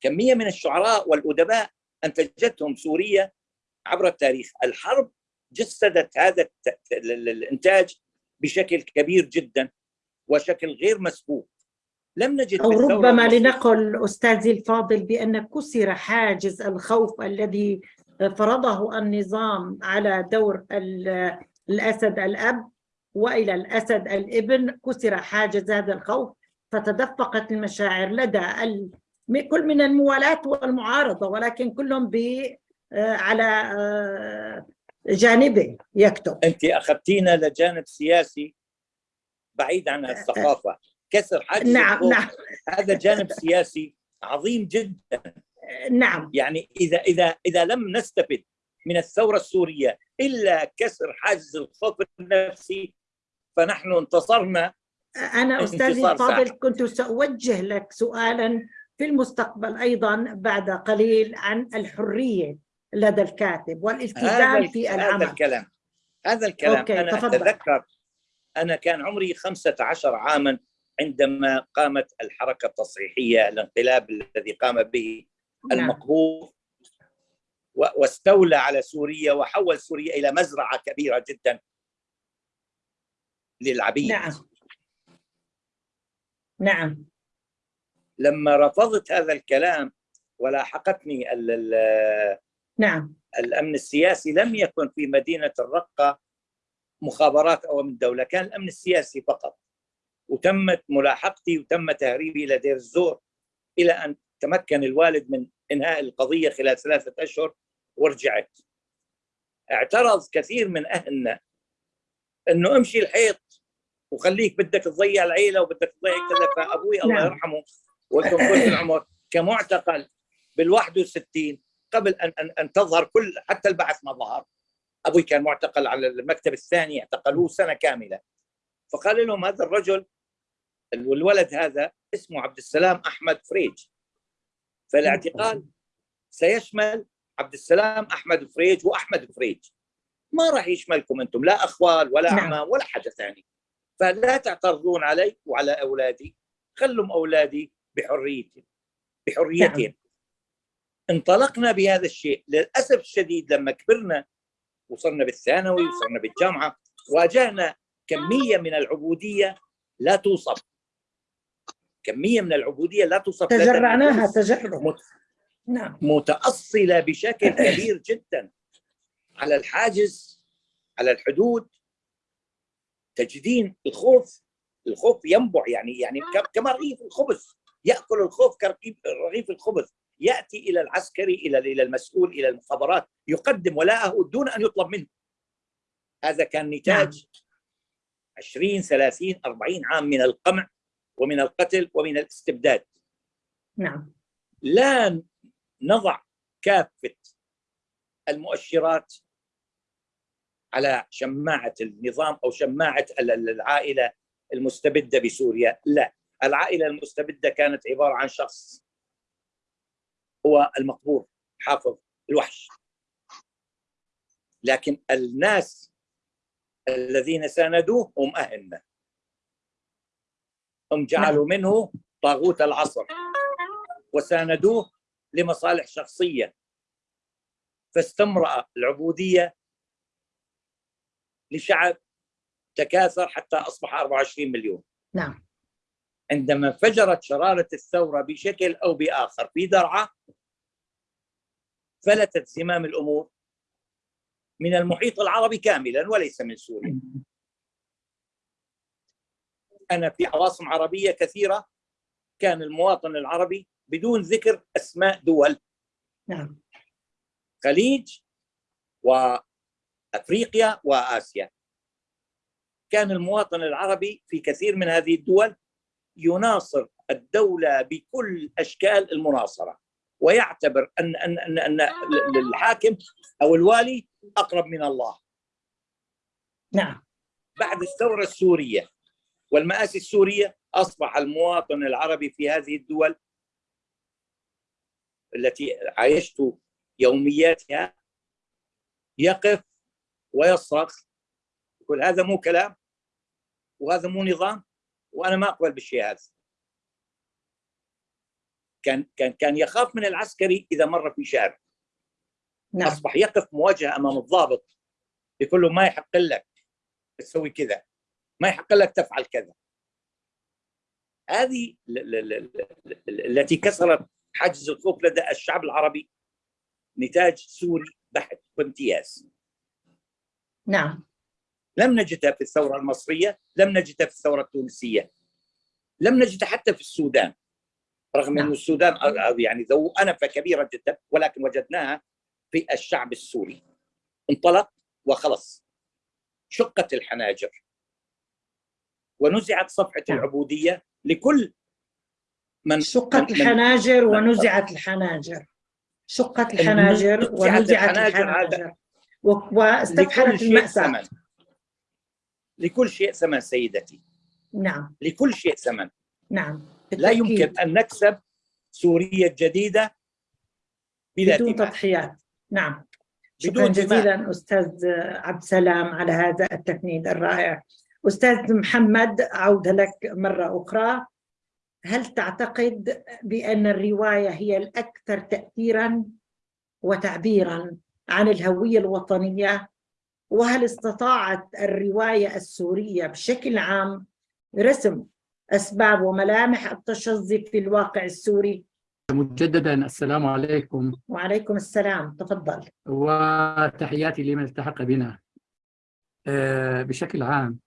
كمية من الشعراء والأدباء أنتجتهم سوريا عبر التاريخ. الحرب جسدت هذا الإنتاج بشكل كبير جدا وشكل غير مسبوق. لم نجد أو ربما لنقل أستاذي الفاضل بأن كسر حاجز الخوف الذي فرضه النظام على دور الأسد الأب وإلى الأسد الإبن. كسر حاجز هذا الخوف فتدفقت المشاعر لدى كل من الموالاة والمعارضة ولكن كلهم ب على جانبه يكتب. أنت أخذتينا لجانب سياسي بعيد عن الثقافة. كسر حاجز نعم نعم. هذا جانب سياسي عظيم جدا. نعم. يعني إذا إذا إذا لم نستفد من الثورة السورية إلا كسر حاجز الخوف النفسي فنحن انتصرنا. انتصار الفاضل ساحق. كنت سأوجه لك سؤالا في المستقبل أيضا بعد قليل عن الحرية. لدى الكاتب هذا والالتزام ال- في هذا العمل. الكلام. هذا الكلام. أوكي، أنا تفضل. أتذكر أنا كان عمري 15 عاما عندما قامت الحركة التصحيحية الانقلاب الذي قام به نعم. المقهور واستولى على سوريا وحول سوريا إلى مزرعة كبيرة جدا للعبيد. نعم. نعم. لما رفضت هذا الكلام ولاحقتني ال- ال- نعم. الأمن السياسي لم يكن في مدينة الرقة مخابرات أو من دولة كان الأمن السياسي فقط. وتمت ملاحقتي وتم تهريبي إلى دير الزور إلى أن تمكن الوالد من إنهاء القضية خلال ثلاثة أشهر ورجعت. اعترض كثير من أهلنا إنه امشي الحيط وخليك بدك تضيع العيلة وبدك تضيع كذا فأبوي الله نعم. يرحمه وكم قلت العمر كمعتقل بال 61 قبل ان ان أن تظهر كل حتى البعث ما ظهر. أبوي كان معتقل على المكتب الثاني اعتقلوه سنة كاملة. فقال لهم هذا الرجل والولد هذا اسمه عبد السلام أحمد فريج. فالاعتقال سيشمل عبد السلام أحمد فريج وأحمد فريج. ما راح يشملكم أنتم لا أخوال ولا نعم. اعمام ولا حاجة ثانية. فلا تعترضون علي وعلى أولادي. خلهم أولادي بحريتهم بحريتهم. نعم. انطلقنا بهذا الشيء. للأسف الشديد لما كبرنا وصلنا بالثانوي وصلنا بالجامعة واجهنا كمية من العبودية لا توصف. كمية من العبودية لا توصف. تجرعناها. تجرع مت- نعم. متأصلة بشكل كبير جدا. على الحاجز على الحدود. تجدين الخوف الخوف ينبع يعني يعني كما رغيف الخبز. يأكل الخوف كرغيف رغيف الخبز. يأتي إلى العسكري إلى إلى المسؤول إلى المخابرات يقدم ولاءه دون أن يطلب منه. هذا كان نتاج 20 30 40 عام من القمع ومن القتل ومن الاستبداد. نعم. لا نضع كافة المؤشرات على شماعة النظام أو شماعة ال- ال- العائلة المستبدة بسوريا لا. العائلة المستبدة كانت عبارة عن شخص هو المقبور حافظ الوحش. لكن الناس الذين ساندوه هم أهلنا هم جعلوا منه طاغوت العصر. وساندوه لمصالح شخصية. فاستمرأ العبودية لشعب تكاثر حتى أصبح 24 مليون. نعم. عندما انفجرت شرارة الثورة بشكل أو بآخر في درعا فلتت زمام الأمور من المحيط العربي كاملا وليس من سوريا. أنا في عواصم عربية كثيرة كان المواطن العربي بدون ذكر أسماء دول. نعم. خليج وأفريقيا وآسيا. كان المواطن العربي في كثير من هذه الدول يناصر الدولة بكل أشكال المناصرة ويعتبر ان ان ان, أن الحاكم أو الوالي أقرب من الله. نعم. بعد الثورة السورية والمآسي السورية أصبح المواطن العربي في هذه الدول التي عايشت يومياتها يقف ويصرخ يقول هذا مو كلام وهذا مو نظام. وأنا ما أقبل بالشيء هذا. كان كان كان يخاف من العسكري إذا مر في شارع. نعم. أصبح يقف مواجهة أمام الضابط يقول له ما يحق لك تسوي كذا ما يحق لك تفعل كذا. هذه ال- ال- ال- ال- التي كسرت حاجز الخوف لدى الشعب العربي نتاج سوري بحت وامتياز. نعم. لم نجدها في الثورة المصرية لم نجدها في الثورة التونسية. لم نجدها حتى في السودان. رغم نعم. أن السودان يعني ذو أنفة كبيرة جدا ولكن وجدناها في الشعب السوري. انطلق وخلص. شقت الحناجر. ونزعت صفحة نعم. العبودية لكل من شقت الحناجر ونزعت الحناجر. شقت الحناجر نزعت ونزعت الحناجر الحناجر. لكل واستفحلت المأساة. لكل شيء ثمن سيدتي. نعم. لكل شيء ثمن. نعم. لا. يمكن أن نكسب سوريا الجديده بلا بدون دماء تضحيات. نعم. شكرا بدون دماء. جزيلا أستاذ عبد السلام على هذا التفنيد الرائع. أستاذ محمد عودة لك مرة أخرى. هل تعتقد بأن الرواية هي الأكثر تأثيرا وتعبيرا عن الهوية الوطنية؟ وهل استطاعت الرواية السورية بشكل عام رسم أسباب وملامح التشظي في الواقع السوري؟ مجددا السلام عليكم. وعليكم السلام. تفضل. وتحياتي لمن التحق بنا. آه، بشكل عام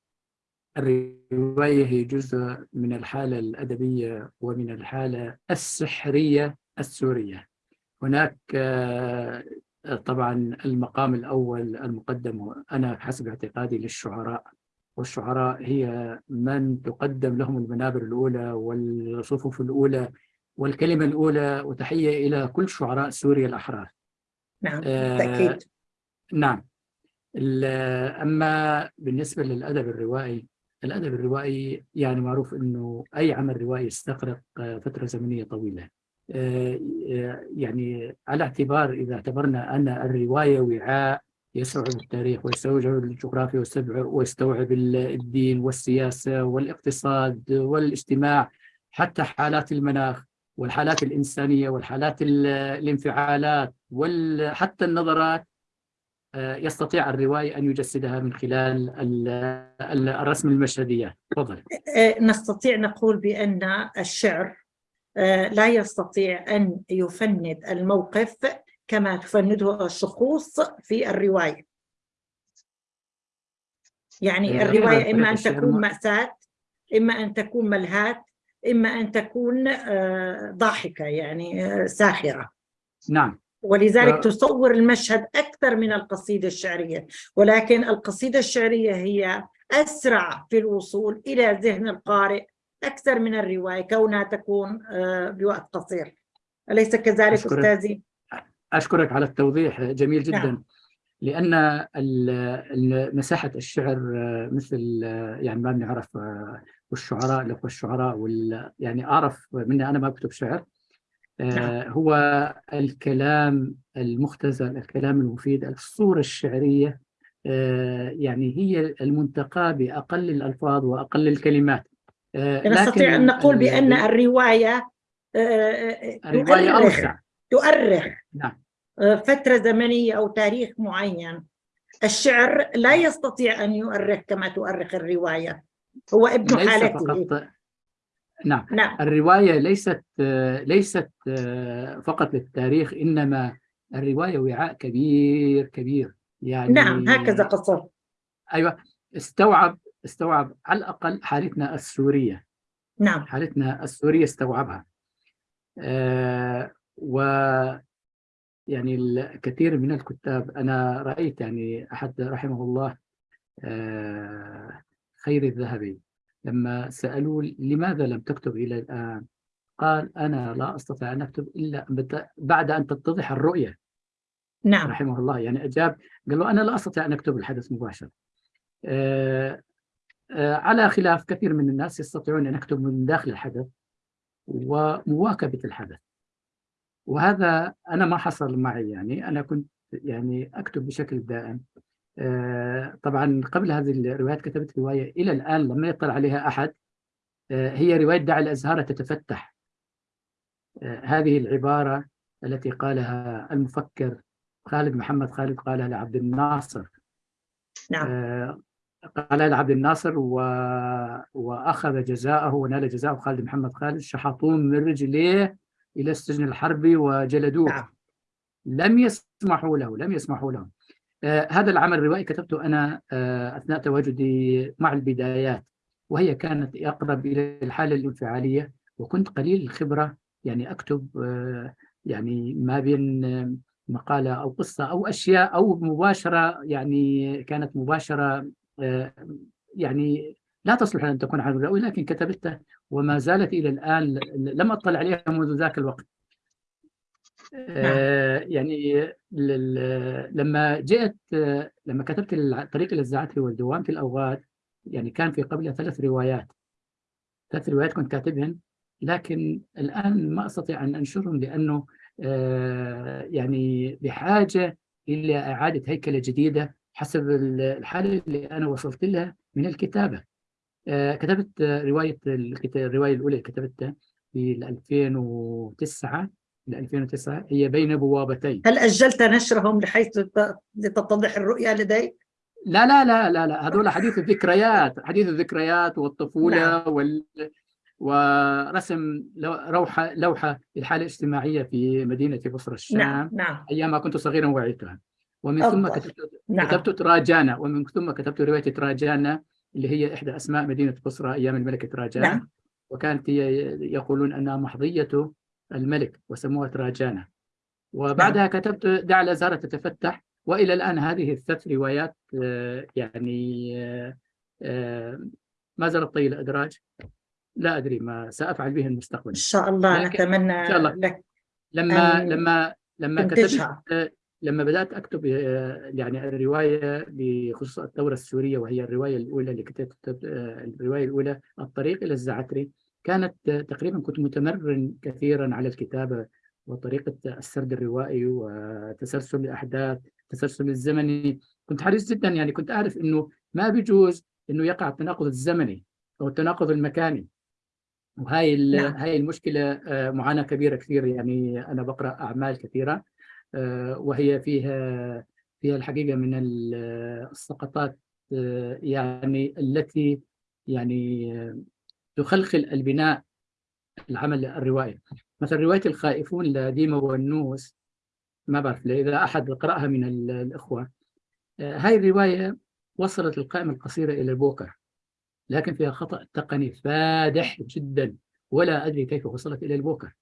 الرواية هي جزء من الحالة الأدبية ومن الحالة السحرية السورية. هناك آه، طبعا المقام الأول المقدم أنا حسب اعتقادي للشعراء والشعراء هي من تقدم لهم المنابر الأولى والصفوف الأولى والكلمة الأولى وتحية إلى كل شعراء سوريا الأحرار. نعم آه، بالتأكيد. نعم. ال- أما بالنسبة للأدب الروائي الأدب الروائي يعني معروف أنه أي عمل روائي يستغرق آه، فترة زمنية طويلة. آه، آه، يعني على اعتبار إذا اعتبرنا أن الرواية وعاء يستوعب التاريخ ويستوعب الجغرافيا ويستوعب- ويستوعب ال- الدين والسياسة والاقتصاد والاجتماع حتى حالات المناخ والحالات الإنسانية والحالات ال- الانفعالات وحتى النظرات آه، يستطيع الروائي أن يجسدها من خلال ال- ال- الرسم المشهدية. تفضل. آه، نستطيع نقول بأن الشعر آه، لا يستطيع أن يفند الموقف كما تفنده الشخوص في الرواية. يعني آه، الرواية إما أن تكون مأساة إما أن تكون ملهاة إما أن تكون آه، ضاحكة يعني آه، ساخرة. نعم. ولذلك ف- تصور المشهد أكثر من القصيدة الشعرية. ولكن القصيدة الشعرية هي أسرع في الوصول إلى ذهن القارئ أكثر من الرواية كونها تكون آه، بوقت قصير أليس كذلك أشكرك. أستاذي؟ أشكرك على التوضيح جميل جدا نعم. لأن مساحة الشعر آه، مثل آه، يعني ما بنعرف والشعراء الأخوة الشعراء وال يعني أعرف مني أنا ما بكتب شعر نعم. هو الكلام المختزل الكلام المفيد الصورة الشعرية يعني هي المنتقى بأقل الألفاظ وأقل الكلمات نستطيع لكن أن نقول بأن الرواية آه، آه، الرواية تؤرخ أوسع تؤرخ نعم. آه، فترة زمنية أو تاريخ معين. الشعر لا يستطيع أن يؤرخ كما تؤرخ الرواية. هو ابن ليس حالته. فقط نعم. نعم. الرواية ليست ليست فقط للتاريخ إنما الرواية وعاء كبير كبير. يعني نعم هكذا قصر. أيوة استوعب استوعب على الأقل حالتنا السورية. نعم. حالتنا السورية استوعبها. آه و يعني الكثير من الكتاب أنا رأيت يعني أحد رحمه الله آه خير الذهبي لما سألوا لماذا لم تكتب إلى الآن؟ قال أنا لا أستطيع أن أكتب إلا بعد أن تتضح الرؤية. نعم. رحمه الله. يعني أجاب قال له أنا لا أستطيع أن أكتب الحدث مباشرة. آه، على خلاف كثير من الناس يستطيعون أن يكتبوا من داخل الحدث ومواكبة الحدث. وهذا أنا ما حصل معي يعني. أنا كنت يعني أكتب بشكل دائم. آه، طبعا قبل هذه الروايات كتبت رواية إلى الآن لم يطلع عليها أحد. آه، هي رواية دع الأزهار تتفتح. آه، هذه العبارة التي قالها المفكر خالد محمد خالد قالها لعبد الناصر. نعم. قالها لعبد الناصر و... وأخذ جزاءه ونال جزاءه خالد محمد خالد شحطوه من رجليه إلى السجن الحربي وجلدوه. نعم. لم يسمحوا له لم يسمحوا له. آه هذا العمل الروائي كتبته أنا آه أثناء تواجدي مع البدايات وهي كانت أقرب إلى الحالة الانفعالية وكنت قليل الخبرة يعني أكتب آه يعني ما بين آه، مقالة أو قصة أو أشياء أو مباشرة يعني كانت مباشرة يعني لا تصلح أن تكون عالم رئوي لكن كتبتها وما زالت إلى الآن لم أطلع عليها منذ ذاك الوقت. آه يعني لما جئت لما كتبت طريق الزعتري والدوام في الأوغاد يعني كان في قبلها ثلاث روايات. ثلاث روايات كنت كاتبهن لكن الآن ما أستطيع أن أنشرهم لأنه آه يعني بحاجة إلى إعادة هيكلة جديدة. حسب الحالة اللي أنا وصلت لها من الكتابة آه كتبت رواية الرواية الأولى كتبتها في 2009 ل 2009 هي بين بوابتين هل أجلت نشرهم لحيث لتتضح الرؤية لديك؟ لا لا لا لا لا هذول حديث الذكريات حديث الذكريات والطفولة نعم. وال ورسم لوحة لوحة للحالة الاجتماعية في مدينة بصرة الشام نعم. نعم. أيام ما كنت صغيرا وعيتها ومن ثم كتبت, نعم. كتبت تراجانا ومن ثم كتبت رواية تراجانا اللي هي إحدى أسماء مدينة بصرة أيام الملك تراجان نعم. وكانت هي يقولون أنها محظية الملك وسموها تراجانا وبعدها نعم. كتبت دع الأزهار تتفتح وإلى الآن هذه الثلاث روايات آه، يعني آه، آه، ما زالت طي الأدراج لا أدري ما سأفعل به المستقبل إن شاء الله نتمنى إن شاء الله. لك لما لما لما كتبت لما بدأت أكتب يعني الرواية بخصوص الثورة السورية وهي الرواية الأولى اللي كتبت الرواية الأولى الطريق إلى الزعتري كانت تقريبا كنت متمرن كثيرا على الكتابة وطريقة السرد الروائي وتسلسل الأحداث التسلسل الزمني. كنت حريص جدا يعني كنت أعرف أنه ما بيجوز أنه يقع التناقض الزمني أو التناقض المكاني. وهاي نعم. هاي المشكلة آه، معاناة كبيرة كثير يعني أنا بقرأ أعمال كثيرة. آه، وهي فيها فيها الحقيقة من السقطات آه، يعني التي يعني تخلخل البناء العمل الروائي. مثلا رواية الخائفون لديما والنوس ما بعرف إذا أحد قرأها من الإخوة. آه، هاي الرواية وصلت القائمة القصيرة إلى البوكر لكن فيها خطأ تقني فادح جدا ولا أدري كيف وصلت إلى البوكر.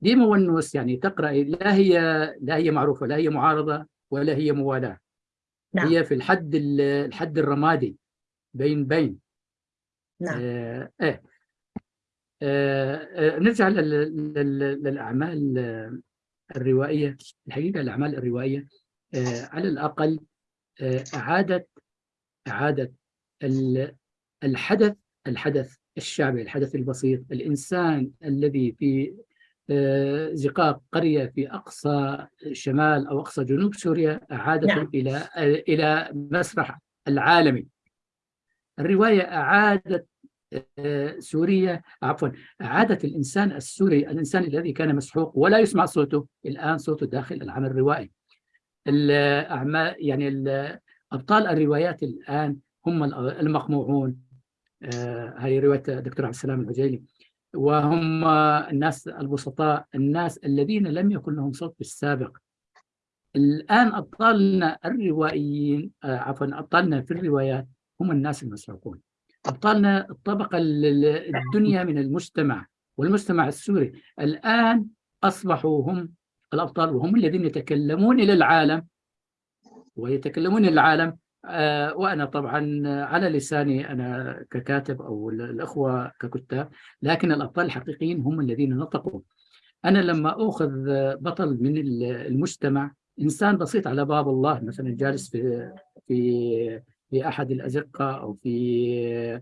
ديما والنوس يعني تقرأ لا هي لا هي معروفة لا هي معارضة ولا هي موالاة. نعم. هي في الحد الحد الرمادي بين بين. نعم. آه إيه. آه آه نرجع للأعمال الروائية. الحقيقة الأعمال الروائية آه على الأقل آه أعادت أعادت الحدث الحدث الشعبي الحدث البسيط. الإنسان الذي في زقاق قرية في أقصى شمال أو أقصى جنوب سوريا أعادته نعم. إلى إلى مسرح العالمي. الرواية أعادت آه، سوريا عفوا أعادت الإنسان السوري الإنسان الذي كان مسحوق ولا يسمع صوته الآن صوته داخل العمل الروائي. الأعمال يعني أبطال الروايات الآن هم المقموعون. آه، هذه رواية دكتور عبد السلام العجيلي. وهم الناس البسطاء الناس الذين لم يكن لهم صوت بالسابق الآن أبطالنا الروائيين آه، عفوا أبطالنا في الروايات هم الناس المسروقون. أبطالنا الطبقة الدنيا من المجتمع والمجتمع السوري. الآن أصبحوا هم الأبطال وهم الذين يتكلمون إلى العالم ويتكلمون إلى العالم وأنا طبعا على لساني أنا ككاتب أو الأخوة ككتاب لكن الأبطال الحقيقيين هم الذين نطقوا. أنا لما أخذ بطل من المجتمع إنسان بسيط على باب الله مثلا جالس في في في أحد الأزقة أو في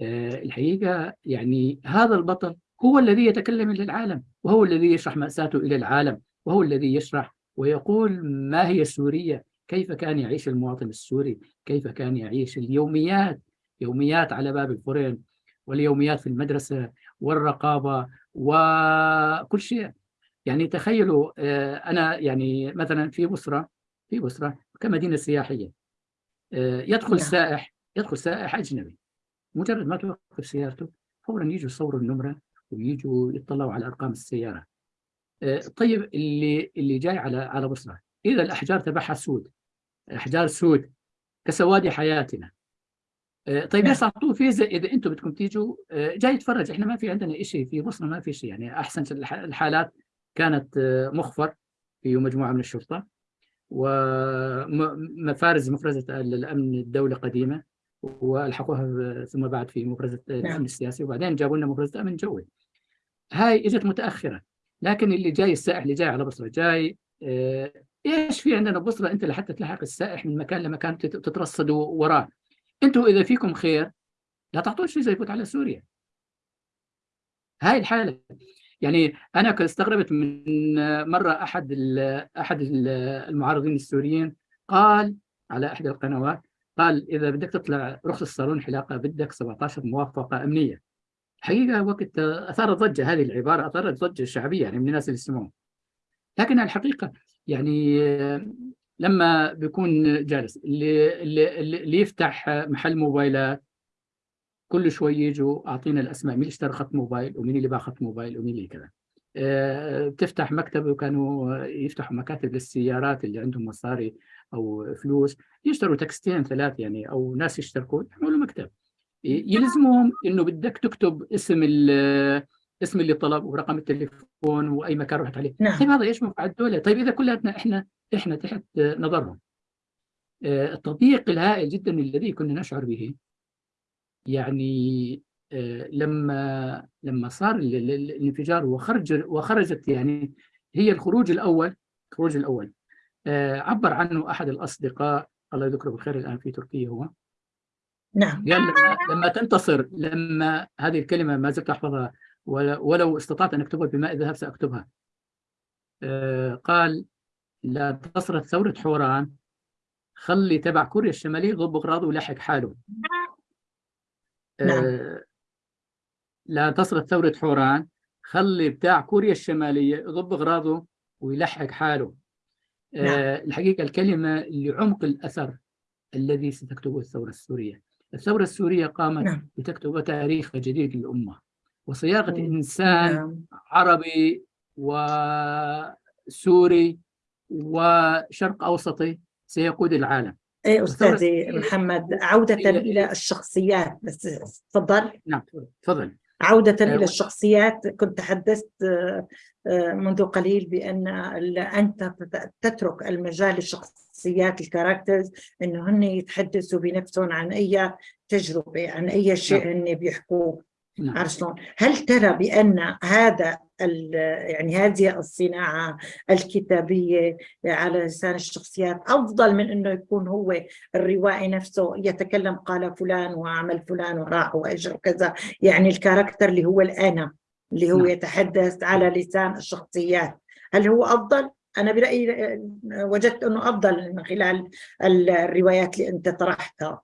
آه، الحقيقة يعني هذا البطل هو الذي يتكلم إلى العالم وهو الذي يشرح مأساته إلى العالم وهو الذي يشرح ويقول ما هي السورية كيف كان يعيش المواطن السوري؟ كيف كان يعيش اليوميات؟ يوميات على باب الفرن واليوميات في المدرسة والرقابة وكل شيء. يعني تخيلوا آه، أنا يعني مثلا في بصرة في بصرة كمدينة سياحية آه، يدخل نعم. سائح يدخل سائح أجنبي. مجرد ما توقف سيارته فورا يجوا يصوروا النمرة ويجوا يطلعوا على أرقام السيارة. آه، طيب اللي اللي جاي على على بصرة إذا الأحجار تبعها سود. أحجار سود كسواد حياتنا. آه، طيب ليش أعطوه فيزا إذا أنتم بدكم تيجوا آه، جاي يتفرج. إحنا ما في عندنا شيء في مصر ما في شيء. يعني أحسن الحالات كانت آه، مخفر في مجموعة من الشرطة. ومفارز مفرزة الأمن الدولة قديمة وألحقوها ثم بعد في مفرزة الامن نعم. السياسي. وبعدين جابوا لنا مفرزة أمن جوي. هاي إجت متأخرة. لكن اللي جاي السائح اللي جاي على بصرة جاي إيش في عندنا؟ ببصره أنت لحتى تلحق السائح من مكان لمكان تت- تترصدوا وراه. أنتم إذا فيكم خير لا تعطوه فيزا يفوت على سوريا. هاي الحالة. يعني أنا استغربت من مرة أحد أحد ال- المعارضين السوريين قال على إحدى القنوات قال إذا بدك تطلع رخص صالون حلاقة بدك 17 موافقة أمنية. حقيقة وقت أثارت ضجة هذه العبارة أثارت ضجة شعبية يعني من الناس اللي يسمعون. لكن الحقيقة يعني لما بيكون جالس اللي اللي اللي يفتح محل موبايلات كل شوي يجوا أعطينا الأسماء مين اشترى خط موبايل ومين اللي باع خط موبايل ومين اللي كذا. آه، بتفتح مكتب وكانوا يفتحوا مكاتب للسيارات اللي عندهم مصاري أو فلوس يشتروا تكستين ثلاث يعني أو ناس يشتركوا يعملوا مكتب. يلزمهم إنه بدك تكتب اسم اسم اللي طلب ورقم التليفون وأي مكان رحت عليه. نعم. طيب هذا إيش منفعه الدولة طيب إذا كلياتنا إحنا إحنا تحت نظرهم. آه، التضييق الهائل جدا الذي كنا نشعر به. يعني آه، لما لما صار ال- ال- ال- الانفجار وخرج وخرجت يعني هي الخروج الأول الخروج الأول. آه، عبر عنه أحد الأصدقاء الله يذكره بالخير الآن في تركيا هو. نعم. قال لما, تنتصر لما هذه الكلمة ما زلت أحفظها ولو استطعت أن أكتبها بماء الذهب سأكتبها. آه، قال لا انتصرت ثورة حوران خلي تبع كوريا الشمالية يضب أغراضه ويلحق حاله. نعم. آه، لا انتصرت ثورة حوران خلي بتاع كوريا الشمالية يضب أغراضه ويلحق حاله. آه، الحقيقة الكلمة لعمق الأثر الذي ستكتبه الثورة السورية. الثورة السورية قامت نعم. بتكتب تاريخ جديد للأمة. وصياغة مم. إنسان نعم. عربي وسوري وشرق أوسطي سيقود العالم. إيه أستاذي محمد عودة هي- إلى الشخصيات بس تفضل. نعم تفضل. عودة إلى الشخصيات كنت تحدثت آه، آه، منذ قليل بأن أنت تت- تترك المجال للشخصيات ال characters إنه هن يتحدثوا بنفسهم عن أي تجربة عن أي شيء هن بيحكوه نعم شلون؟ هل ترى بأن هذا يعني هذه الصناعة الكتابية على لسان الشخصيات أفضل من أنه يكون هو الروائي نفسه يتكلم قال فلان وعمل فلان وراح وأجى وكذا يعني ال character اللي هو الأنا اللي هو نعم. يتحدث على لسان الشخصيات هل هو أفضل؟ أنا برأيي آه، وجدت أنه أفضل من خلال ال- الروايات اللي أنت طرحتها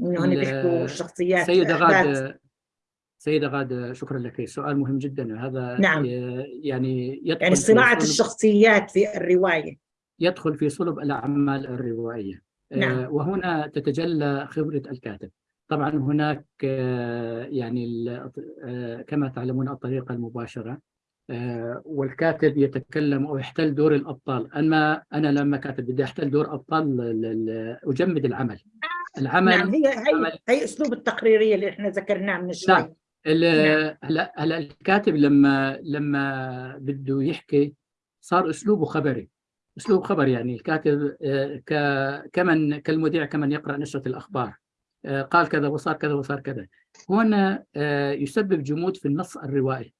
إنه هن بيحكوا الشخصيات سيدة غاد سيدة غاد شكرا لك. سؤال مهم جدا. هذا نعم. يعني يدخل يعني صناعة الشخصيات في الرواية. يدخل في صلب الأعمال الروائية. آه، نعم. وهنا تتجلى خبرة الكاتب. طبعا هناك آه، يعني آه، كما تعلمون الطريقة المباشرة والكاتب يتكلم أو يحتل دور الأبطال. أما أنا لما كاتب بدي أحتل دور أبطال ال- ال- أجمد العمل. العمل نعم هي هي هي أسلوب التقريرية اللي إحنا ذكرناه من شوي. نعم. ال- هلا هلا الكاتب لما لما بده يحكي صار أسلوبه خبري. أسلوب خبر يعني الكاتب آه، كمن كالمذيع كمن يقرأ نشره الأخبار. آه، قال كذا وصار كذا وصار كذا. هنا آه، يسبب جمود في النص الروائي.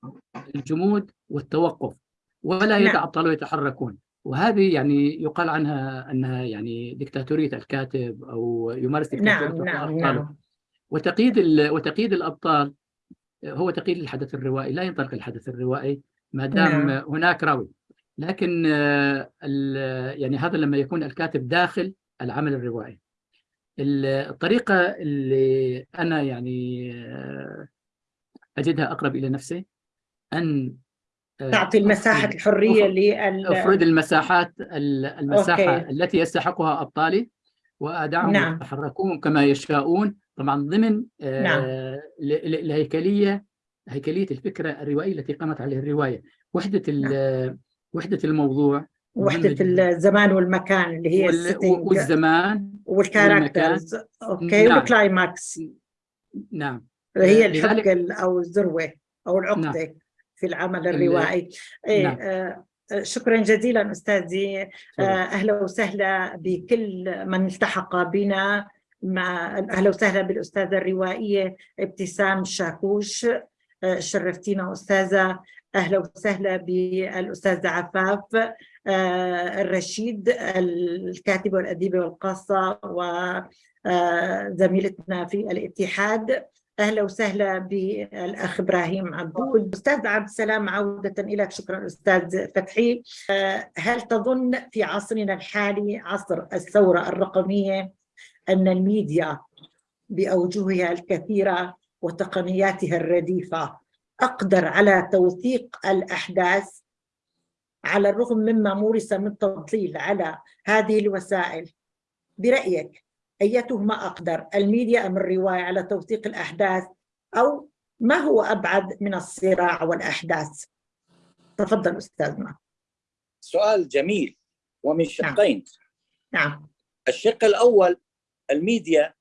الجمود والتوقف. ولا نعم. يدع الطلبه يتحركون وهذه يعني يقال عنها أنها يعني دكتاتورية الكاتب أو يمارس دكتاتورية نعم نعم. نعم. وتقييد وتقييد الأبطال هو تقييد الحدث الروائي لا ينطلق الحدث الروائي ما دام نعم. هناك راوي لكن آه، يعني هذا لما يكون الكاتب داخل العمل الروائي ال- الطريقة اللي أنا يعني آه، أجدها أقرب إلى نفسي أن آه، تعطي الحرية أفرض- لل أفرض المساحات ال- المساحة أوكي. التي يستحقها أبطالي وأدعهم نعم. يتحركون كما يشاءون طبعا ضمن آه، نعم. ال- ال- الهيكليه هيكلية الفكرة الروائية التي قامت عليها الروائيه وحدة ال- وحدة الموضوع جداً. الزمان والمكان اللي هي والزمان وال characters okay نعم. وال climax. نعم. هي لذلك- الحبك ال- أو الذروة أو العقده في العمل ال- الروائي. إيه نعم. آه، آه، شكرا جزيلا أستاذي. آه، أهلا وسهلا بكل من التحق بنا. مع أهلا وسهلا بالأستاذة الروائية ابتسام شاكوش آه، شرفتينا أستاذة. أهلا وسهلا بالأستاذة عفاف آه، الرشيد الكاتبة والأديبة والقاصة وزميلتنا في الاتحاد. أهلا وسهلا بالأخ إبراهيم عبود. أستاذ عبد السلام عودة إليك. شكرا أستاذ فتحي. آه، هل تظن في عصرنا الحالي عصر الثورة الرقمية أن الميديا بأوجهها الكثيره وتقنياتها الرديفة أقدر على توثيق الأحداث على الرغم مما مورس من تضليل على هذه الوسائل. برأيك أيتهما أقدر؟ الميديا أم الرواية على توثيق الأحداث؟ أو ما هو أبعد من الصراع والأحداث؟ تفضل أستاذنا. سؤال جميل ومن شقين. نعم, نعم. الشق الأول الميديا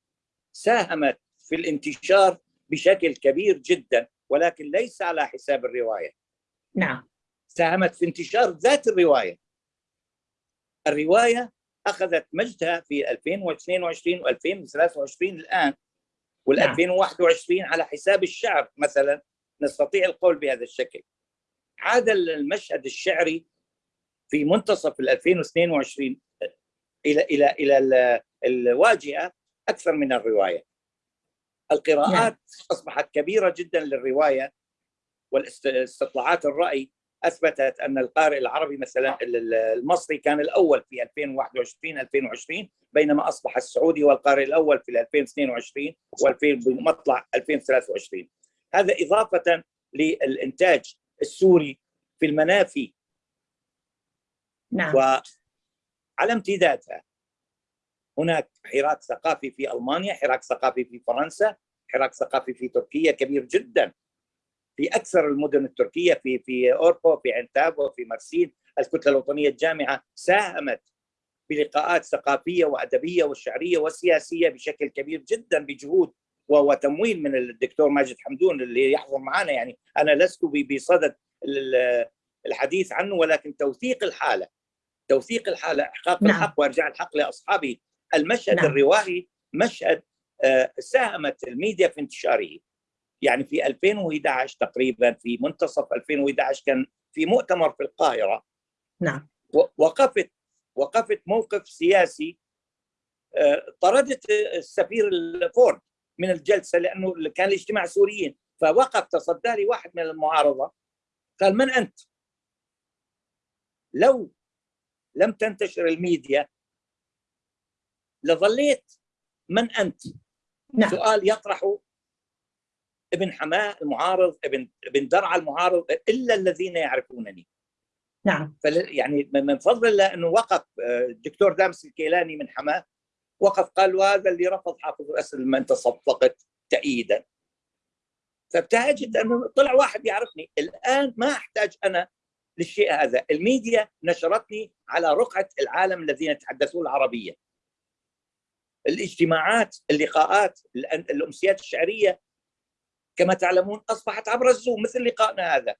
ساهمت في الانتشار بشكل كبير جدا ولكن ليس على حساب الرواية. نعم. ساهمت في انتشار ذات الرواية. الرواية أخذت مجدها في 2022 و2023 الآن وال 2021 على حساب الشعر مثلا. نستطيع القول بهذا الشكل. عاد المشهد الشعري في منتصف ال 2022 إلى إلى إلى الواجهة أكثر من الرواية. القراءات نعم. أصبحت كبيرة جدا للرواية والاستطلاعات الرأي أثبتت أن القارئ العربي مثلا المصري كان الأول في 2021 2020 بينما أصبح السعودي والقارئ الأول في 2022 و2000 بمطلع 2023 هذا إضافة للإنتاج السوري في المنافي. نعم. وعلى امتدادها هناك حراك ثقافي في ألمانيا، حراك ثقافي في فرنسا، حراك ثقافي في تركيا كبير جدا في أكثر المدن التركية في في اوربو في عنتاب في مرسيل الكتلة الوطنية الجامعة ساهمت بلقاءات ثقافية وأدبية وشعريه وسياسيه بشكل كبير جدا بجهود وتمويل من الدكتور ماجد حمدون اللي يحضر معنا يعني أنا لست بصدد الحديث عنه ولكن توثيق الحالة توثيق الحالة إحقاق نعم. الحق وإرجاع الحق لأصحابه المشهد نعم. الروائي مشهد آه، ساهمت الميديا في انتشاره يعني في 2011 تقريبا في منتصف 2011 كان في مؤتمر في القاهرة نعم وقفت وقفت موقف سياسي آه، طردت السفير الفورد من الجلسة لأنه كان الاجتماع سوريين فوقف تصدى لي واحد من المعارضة قال من أنت؟ لو لم تنتشر الميديا لظليت من أنت؟ نعم. سؤال يطرحه ابن حماه المعارض ابن ابن درعا المعارض إلا الذين يعرفونني. نعم. يعني من فضل الله أنه وقف آه، الدكتور دامس الكيلاني من حماه وقف قال وهذا اللي رفض حافظ الأسد لما أنت صفقت تأييدا. فابتهجت أنه طلع واحد يعرفني. الآن ما أحتاج أنا للشيء هذا. الميديا نشرتني على رقعة العالم الذين يتحدثون العربية. الاجتماعات اللقاءات الأمسيات الشعرية كما تعلمون أصبحت عبر الزوم مثل لقائنا هذا.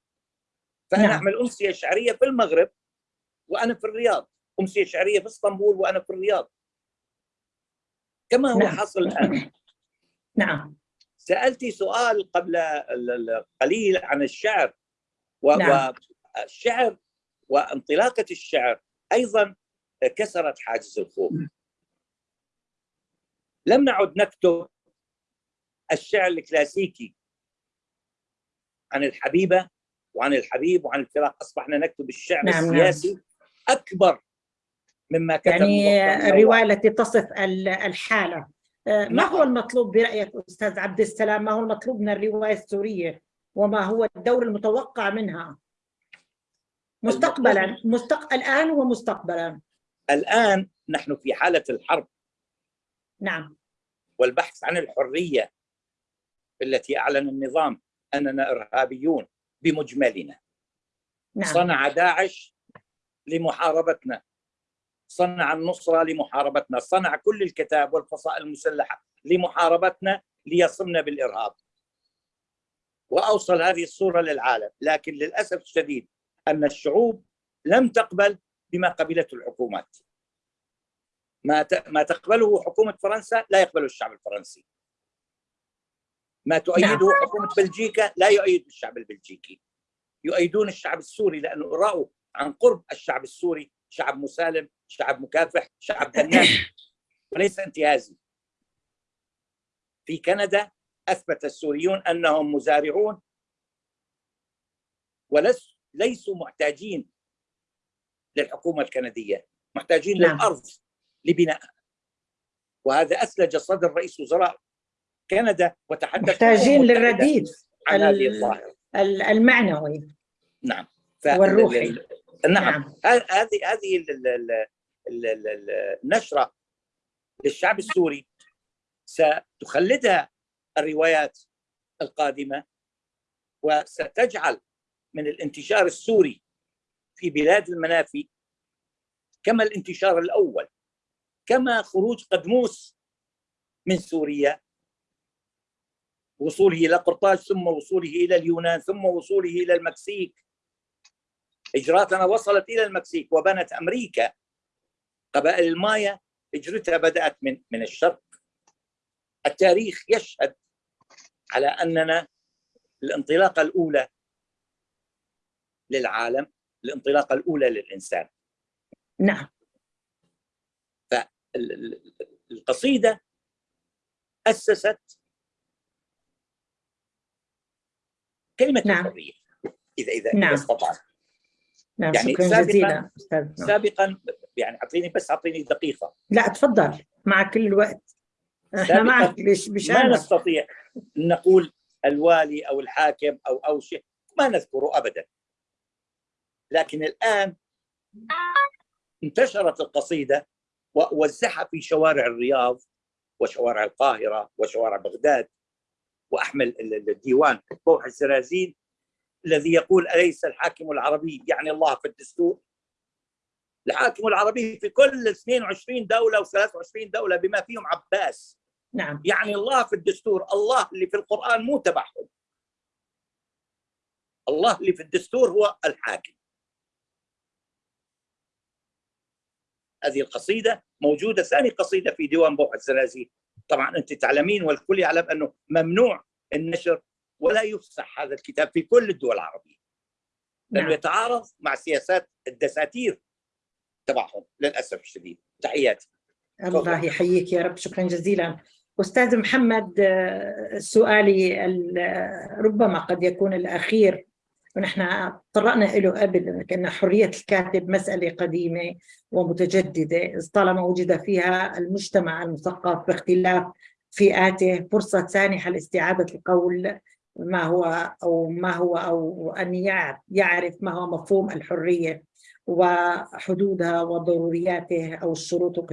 فانا نعم. اعمل أمسية شعرية في المغرب وأنا في الرياض أمسية شعرية في إسطنبول وأنا في الرياض. كما هو نعم. حاصل الآن. نعم. سالتي سؤال قبل قليل عن الشعر و... نعم. والشعر وانطلاقة الشعر. أيضا كسرت حاجز الخوف. لم نعد نكتب الشعر الكلاسيكي عن الحبيبة وعن الحبيب وعن الفراق. اصبحنا نكتب الشعر نعم, نعم. السياسي نعم. أكبر مما كتب يعني الروايه التي تصف الحالة. آه، ما نعم. هو المطلوب برايك أستاذ عبد السلام؟ ما هو المطلوب من الرواية السورية؟ وما هو الدور المتوقع منها؟ مستقبلا مستق... الآن ومستقبلا. الآن نحن في حالة الحرب. نعم. والبحث عن الحرية التي أعلن النظام أننا إرهابيون بمجملنا. نعم. صنع داعش لمحاربتنا. صنع النصرة لمحاربتنا. صنع كل الكتاب والفصائل المسلحة لمحاربتنا ليصمنا بالإرهاب. وأوصل هذه الصورة للعالم. لكن للأسف الشديد أن الشعوب لم تقبل بما قبلته الحكومات. ما ما تقبله حكومة فرنسا لا يقبله الشعب الفرنسي. ما تؤيده نعم. حكومة بلجيكا لا يؤيد الشعب البلجيكي. يؤيدون الشعب السوري لأنه رأوا عن قرب الشعب السوري شعب مسالم شعب مكافح شعب بناء وليس انتهازي. في كندا أثبت السوريون أنهم مزارعون وليسوا ليسوا محتاجين للحكومة الكندية محتاجين نعم. للأرض. لبنائها وهذا أسلج صدر رئيس وزراء كندا وتحدث محتاجين للرديف عن هذه الظاهرة. المعنوي. نعم. والروحي. نعم, نعم. هذه هذه النشرة للشعب السوري. ستخلدها الروايات القادمة وستجعل من الانتشار السوري في بلاد المنافي كما الانتشار الأول. كما خروج قدموس من سوريا. وصوله إلى قرطاج ثم وصوله إلى اليونان ثم وصوله إلى المكسيك. هجراتنا وصلت إلى المكسيك وبنت أمريكا. قبائل المايا هجرتها بدأت من من الشرق. التاريخ يشهد على أننا الانطلاقة الأولى للعالم الانطلاقة الأولى للإنسان. نعم. فالقصيده أسست كلمة نعم. الحرية اذا اذا نعم. استطعت نعم يعني شكرا سابقا جزيلا أستاذ. سابقا يعني أعطيني بس أعطيني دقيقة. لا تفضل مع كل الوقت. إحنا معك ما نستطيع نقول الوالي أو الحاكم أو أو شيء ما نذكره ابدا. لكن الآن انتشرت القصيدة ووزعها في شوارع الرياض وشوارع القاهرة وشوارع بغداد وأحمل الديوان بوح السرازين الذي يقول أليس الحاكم العربي؟ يعني الله في الدستور. الحاكم العربي في كل 22 دولة و23 دولة بما فيهم عباس. نعم. يعني الله في الدستور الله اللي في القرآن مو تبعهم. الله اللي في الدستور هو الحاكم. هذه القصيدة موجودة. ثاني قصيدة في ديوان بوح الزرازي. طبعا أنت تعلمين والكل يعلم أنه ممنوع النشر ولا يفسح هذا الكتاب في كل الدول العربية. لأنه نعم. يتعارض مع سياسات الدساتير تبعهم للأسف الشديد. تحياتي. الله يحييك يا رب. شكرا جزيلا. أستاذ محمد آه، سؤالي ربما قد يكون الأخير. ونحن طرقنا له قبل كأن حرية الكاتب مسألة قديمة ومتجددة طالما وجد فيها المجتمع المثقف باختلاف فئاته فرصة سانحة لاستعادة القول ما هو أو ما هو أو أن يعرف ما هو مفهوم الحرية وحدودها وضرورياته أو الشروط.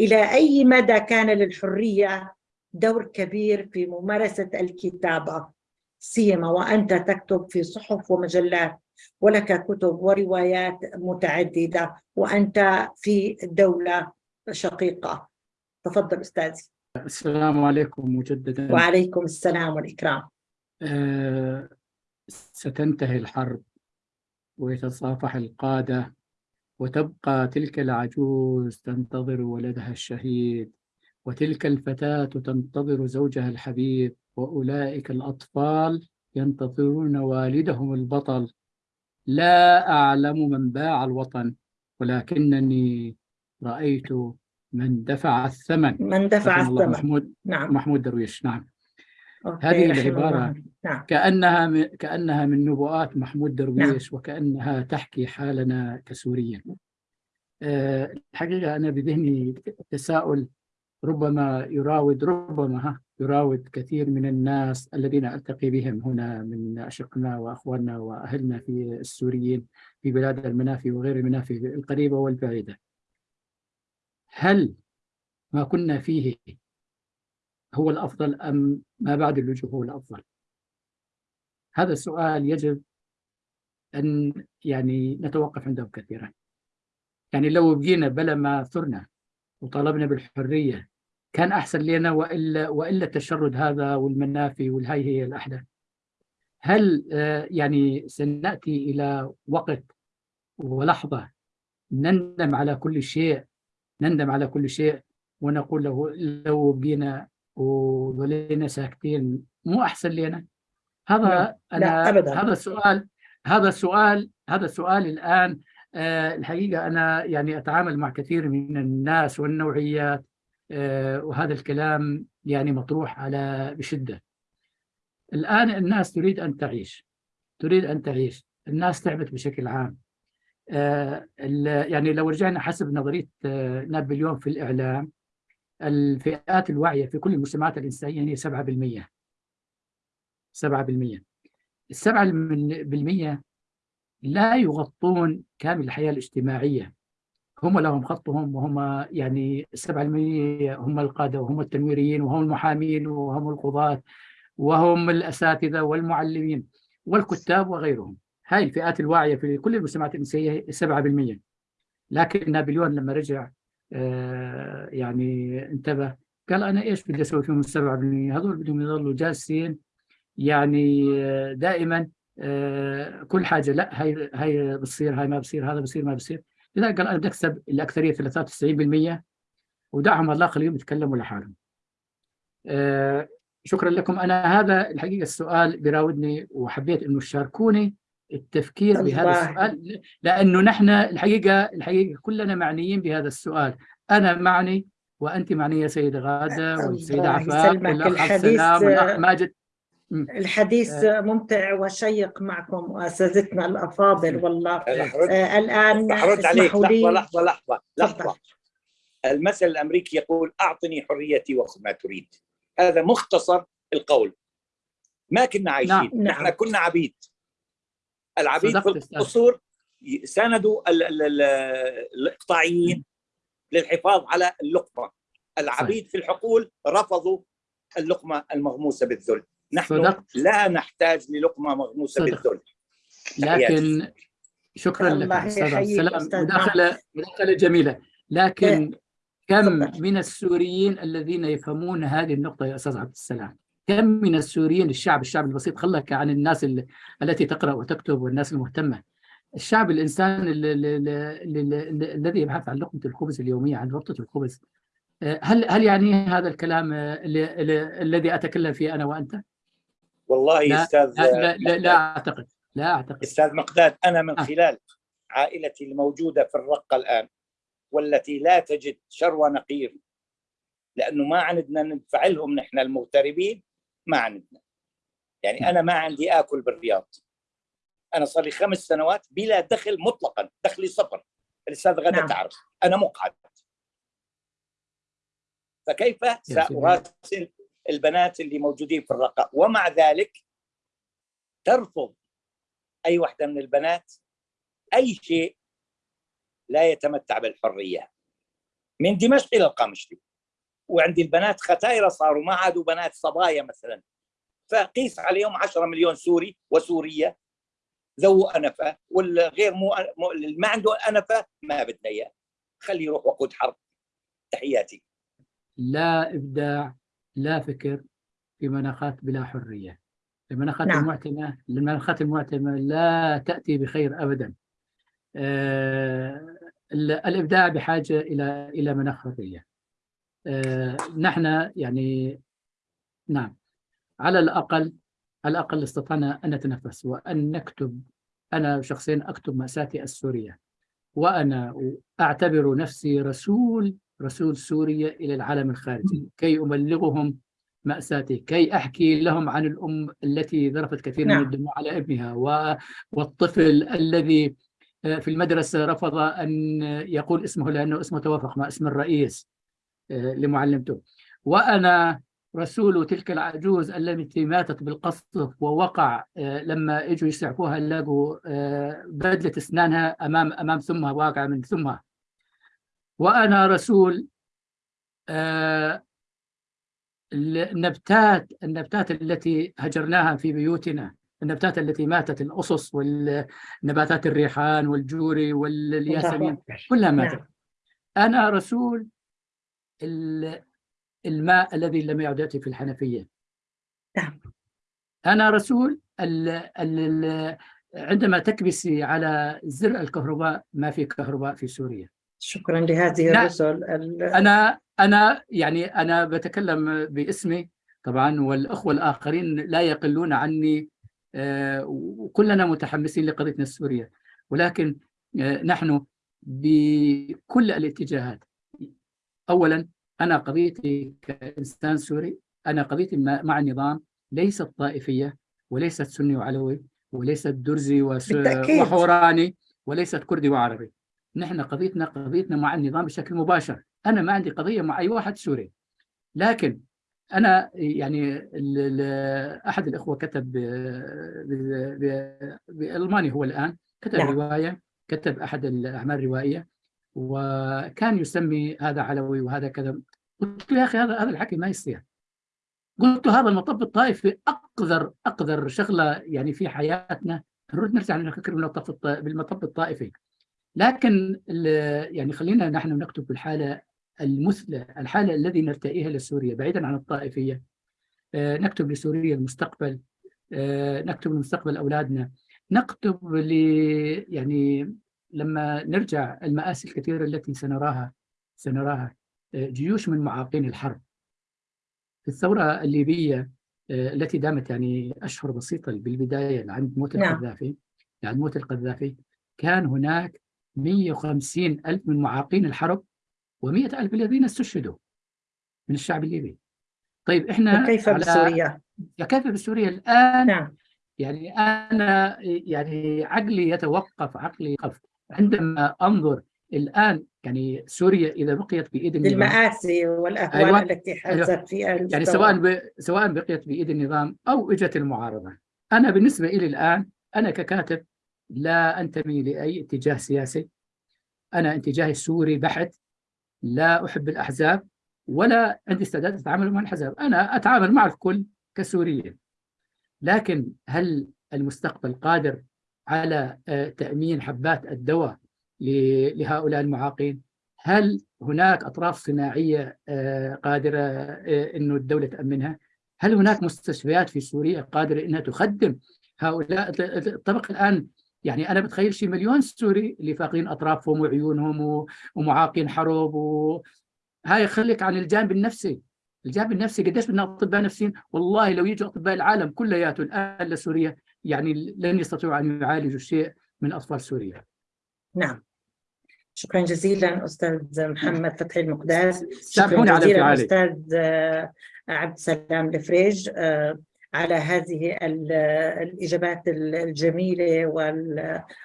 إلى أي مدى كان للحرية دور كبير في ممارسة الكتابة؟ سيما وأنت تكتب في صحف ومجلات ولك كتب وروايات متعددة وأنت في دولة شقيقة. تفضل أستاذي. السلام عليكم مجددا. وعليكم السلام والإكرام. آه، ستنتهي الحرب ويتصافح القادة وتبقى تلك العجوز تنتظر ولدها الشهيد وتلك الفتاة تنتظر زوجها الحبيب وأولئك الأطفال ينتظرون والدهم البطل. لا أعلم من باع الوطن ولكنني رأيت من دفع الثمن. من دفع الثمن. محمود نعم. محمود درويش. نعم. هذه العبارة نعم. كأنها من كأنها من نبوءات محمود درويش نعم. وكأنها تحكي حالنا كسوريين. أه الحقيقة أنا بذهني تساؤل ربما يراود ربما يراود كثير من الناس الذين ألتقي بهم هنا من أشقنا وأخواننا وأهلنا في السوريين في بلاد المنافي وغير المنافي القريبة والبعيدة. هل ما كنا فيه هو الأفضل أم ما بعد اللجوء هو الأفضل؟ هذا السؤال يجب أن يعني نتوقف عنده كثيرا. يعني لو بقينا بلا ما ثرنا وطالبنا بالحرية كان أحسن لنا وإلا, وإلا التشرد هذا والمنافي والهي هي الأحداث هل آه، يعني سنأتي إلى وقت ولحظة نندم على كل شيء نندم على كل شيء ونقول له لو بقينا وظلينا ساكتين مو أحسن لنا؟ هذا لا، أنا أبداً. هذا السؤال هذا السؤال هذا السؤال الآن آه، الحقيقة أنا يعني أتعامل مع كثير من الناس والنوعيات وهذا الكلام يعني مطروح على بشدة. الآن الناس تريد أن تعيش تريد أن تعيش. الناس تعبت بشكل عام. آه، يعني لو رجعنا حسب نظرية آه، نابليون في الإعلام الفئات الواعية في كل المجتمعات الإنسانية هي 7% 7% السبعة بالمية لا يغطون كامل الحياة الاجتماعية. هم لهم خطهم وهم يعني السبعة بالمية هم القادة وهم التنويريين وهم المحامين وهم القضاة وهم الأساتذة والمعلمين والكتاب وغيرهم. هاي الفئات الواعية في كل المجتمعات الإنسانية السبعة بالمية. لكن نابليون لما رجع آه، يعني انتبه قال أنا إيش بدي أسوي فيهم السبعة بالمية؟ هذول بدهم يظلوا جالسين يعني آه، دائما آه، كل حاجة لا هاي هاي بتصير هاي ما بصير هذا بصير ما بصير. لذلك قال أنا بدي أكسب الأكثرية 93% ودعهم الله خليهم يتكلموا لحالهم. آه، شكرا لكم أنا هذا الحقيقة السؤال بيراودني وحبيت إنه تشاركوني التفكير بهذا. السؤال لأنه نحن الحقيقة الحقيقة كلنا معنيين بهذا السؤال أنا معني وأنت معنيه سيدة غادة والسيدة الله عفاف. والأخ السلام والأخ ماجد الحديث ممتع وشيق معكم أساتذتنا الأفاضل والله. آه، الآن هرد عليك. لحظة لحظة تفضل. لحظة. المثل الأمريكي يقول أعطني حريتي وخذ ما تريد. هذا مختصر القول. ما كنا عايشين. نعم، نعم. نحن كنا عبيد. العبيد في. القصور ساندوا ال- ال- ال- الإقطاعيين للحفاظ على اللقمة. العبيد في الحقول رفضوا اللقمة المغموسة بالذل. نحن صدقت. لا نحتاج للقمة مغموسة صدق. بالذل. لكن شكرا لك أستاذ عبد يحييك السلام أستاذ مداخله مداخلة جميلة لكن كم تفضل. من السوريين الذين يفهمون هذه النقطة يا أستاذ عبد السلام كم من السوريين الشعب الشعب البسيط خلك عن الناس ال- التي تقرأ وتكتب والناس المهتمة الشعب الإنسان ال- ال- ال- ال- ال- الذي يبحث عن لقمة الخبز اليومية عن ربطة الخبز آه، هل هل يعني هذا الكلام آه، الذي أتكلم فيه أنا وأنت؟ والله لا أستاذ لا لا, لا, لا أعتقد لا أعتقد أستاذ مقداد أنا من آه. خلال عائلتي الموجودة في الرقة الآن والتي لا تجد شروى نقير لأنه ما عندنا ندفع لهم نحن المغتربين ما عندنا يعني أنا ما عندي آكل بالرياض أنا صار لي خمس سنوات بلا دخل مطلقا دخلي صفر الأستاذ غدا نعم. تعرف أنا مقعد فكيف. سأراسل البنات اللي موجودين في الرقة. ومع ذلك ترفض أي واحدة من البنات أي شيء لا يتمتع بالحرية. من دمشق إلى القامشلي وعندي البنات ختايرة صاروا ما عادوا بنات صبايا مثلا. فقيس عليهم 10 مليون سوري وسورية. ذو أنفة والغير مو مو- ما عنده أنفة ما بدنا إياه. خليه يروح وقود حرب. تحياتي. لا إبداع. لا فكر في مناخات بلا حرية. المناخات نعم. المعتمة المناخات المعتمة لا تأتي بخير ابدا. آه، ال- الإبداع بحاجة إلى إلى مناخ حرية. آه، نحن يعني نعم. على الأقل على الأقل استطعنا أن نتنفس وأن نكتب. أنا شخصيا أكتب مأساتي السورية. وأنا أعتبر نفسي رسول رسول سوريا إلى العالم الخارجي. كي أبلغهم ماساتي كي أحكي لهم عن الأم التي ذرفت كثير نعم. من الدموع على أبنها و- والطفل الذي آه، في المدرسة رفض أن يقول اسمه لأنه اسمه توافق مع اسم الرئيس آه، لمعلمته. وأنا رسول تلك العجوز التي ماتت بالقصف ووقع آه، لما إجوا يسعفوها لقوا بدلة أسنانها أمام أمام ثمها واقعة من ثمها وأنا رسول آه، النبتات النبتات التي هجرناها في بيوتنا النبتات التي ماتت الأصص والنباتات الريحان والجوري والياسمين. كلها ماتت نعم. أنا رسول ال- الماء الذي لم يعد يأتي في الحنفية نعم. أنا رسول ال ال عندما تكبسي على زر الكهرباء ما في كهرباء في سوريا شكرا لهذه. الرسل ال- أنا أنا يعني أنا بتكلم باسمي طبعا والأخوة الآخرين لا يقلون عني آه، وكلنا متحمسين لقضيتنا السوريه ولكن آه، نحن بكل الاتجاهات اولا أنا قضيتي كإنسان سوري أنا قضيتي مع النظام ليست طائفية وليست سني وعلوي وليست درزي. وحوراني وليست كردي وعربي نحن قضيتنا قضيتنا مع النظام بشكل مباشر. أنا ما عندي قضية مع أي واحد سوري. لكن أنا يعني أحد الأخوة كتب بألماني هو الآن كتب نعم. رواية كتب أحد الأعمال الروائية وكان يسمي هذا علوي وهذا كذا. قلت له يا أخي هذا هذا الحكي ما يصير. قلت له هذا المطب الطائفي أقذر أقذر شغلة يعني في حياتنا. نرد نرجع نفكر بالمطب الطائفي. لكن ال- يعني خلينا نحن نكتب بالحاله المثلى الحالة الذي نرتئيها لسوريا بعيدا عن الطائفية. آه، نكتب لسوريا المستقبل. آه، نكتب لمستقبل أولادنا. نكتب ل يعني لما نرجع المآسي الكثيرة التي سنراها سنراها آه، جيوش من معاقين الحرب. في الثورة الليبية آه، التي دامت يعني أشهر بسيطه بالبداية عند موت نعم. القذافي عند موت القذافي كان هناك 150 ألف من معاقين الحرب و100 ألف الذين استشهدوا من الشعب الليبي طيب إحنا وكيف على- بسوريا كيف بسوريا الآن نعم يعني أنا يعني عقلي يتوقف عقلي يقف عندما أنظر الآن يعني سوريا إذا بقيت بإيد النظام للمآسي والأهوال أيوة. التي حدثت فيها يعني المستوى. سواء ب... سواء بقيت بإيد النظام أو إجت المعارضة. أنا بالنسبة لي الآن أنا ككاتب لا أنتمي لأي اتجاه سياسي. أنا اتجاهي سوري بحت لا أحب الأحزاب ولا عندي استعداد أتعامل مع الأحزاب، أنا أتعامل مع الكل كسوريين. لكن هل المستقبل قادر على آه، تأمين حبات الدواء لهؤلاء المعاقين؟ هل هناك أطراف صناعية آه، قادرة آه، إنه الدولة تأمنها؟ هل هناك مستشفيات في سوريا قادرة إنها تخدم هؤلاء الطبقه الآن يعني أنا بتخيل شي مليون سوري اللي فاقدين أطرافهم وعيونهم ومعاقين حرب و... هاي خليك عن الجانب النفسي. الجانب النفسي قديش بدنا أطباء نفسيين؟ والله لو يجوا أطباء العالم كلياته الان لسوريا يعني لن يستطيعوا أن يعالجوا شيء من أطفال سوريا. نعم. شكرا جزيلا أستاذ محمد فتحي المقداس سامحوني شكرا على جزيلا انفعالي. أستاذ آه، عبد السلام الفريج. آه، على هذه ال- الإجابات الجميلة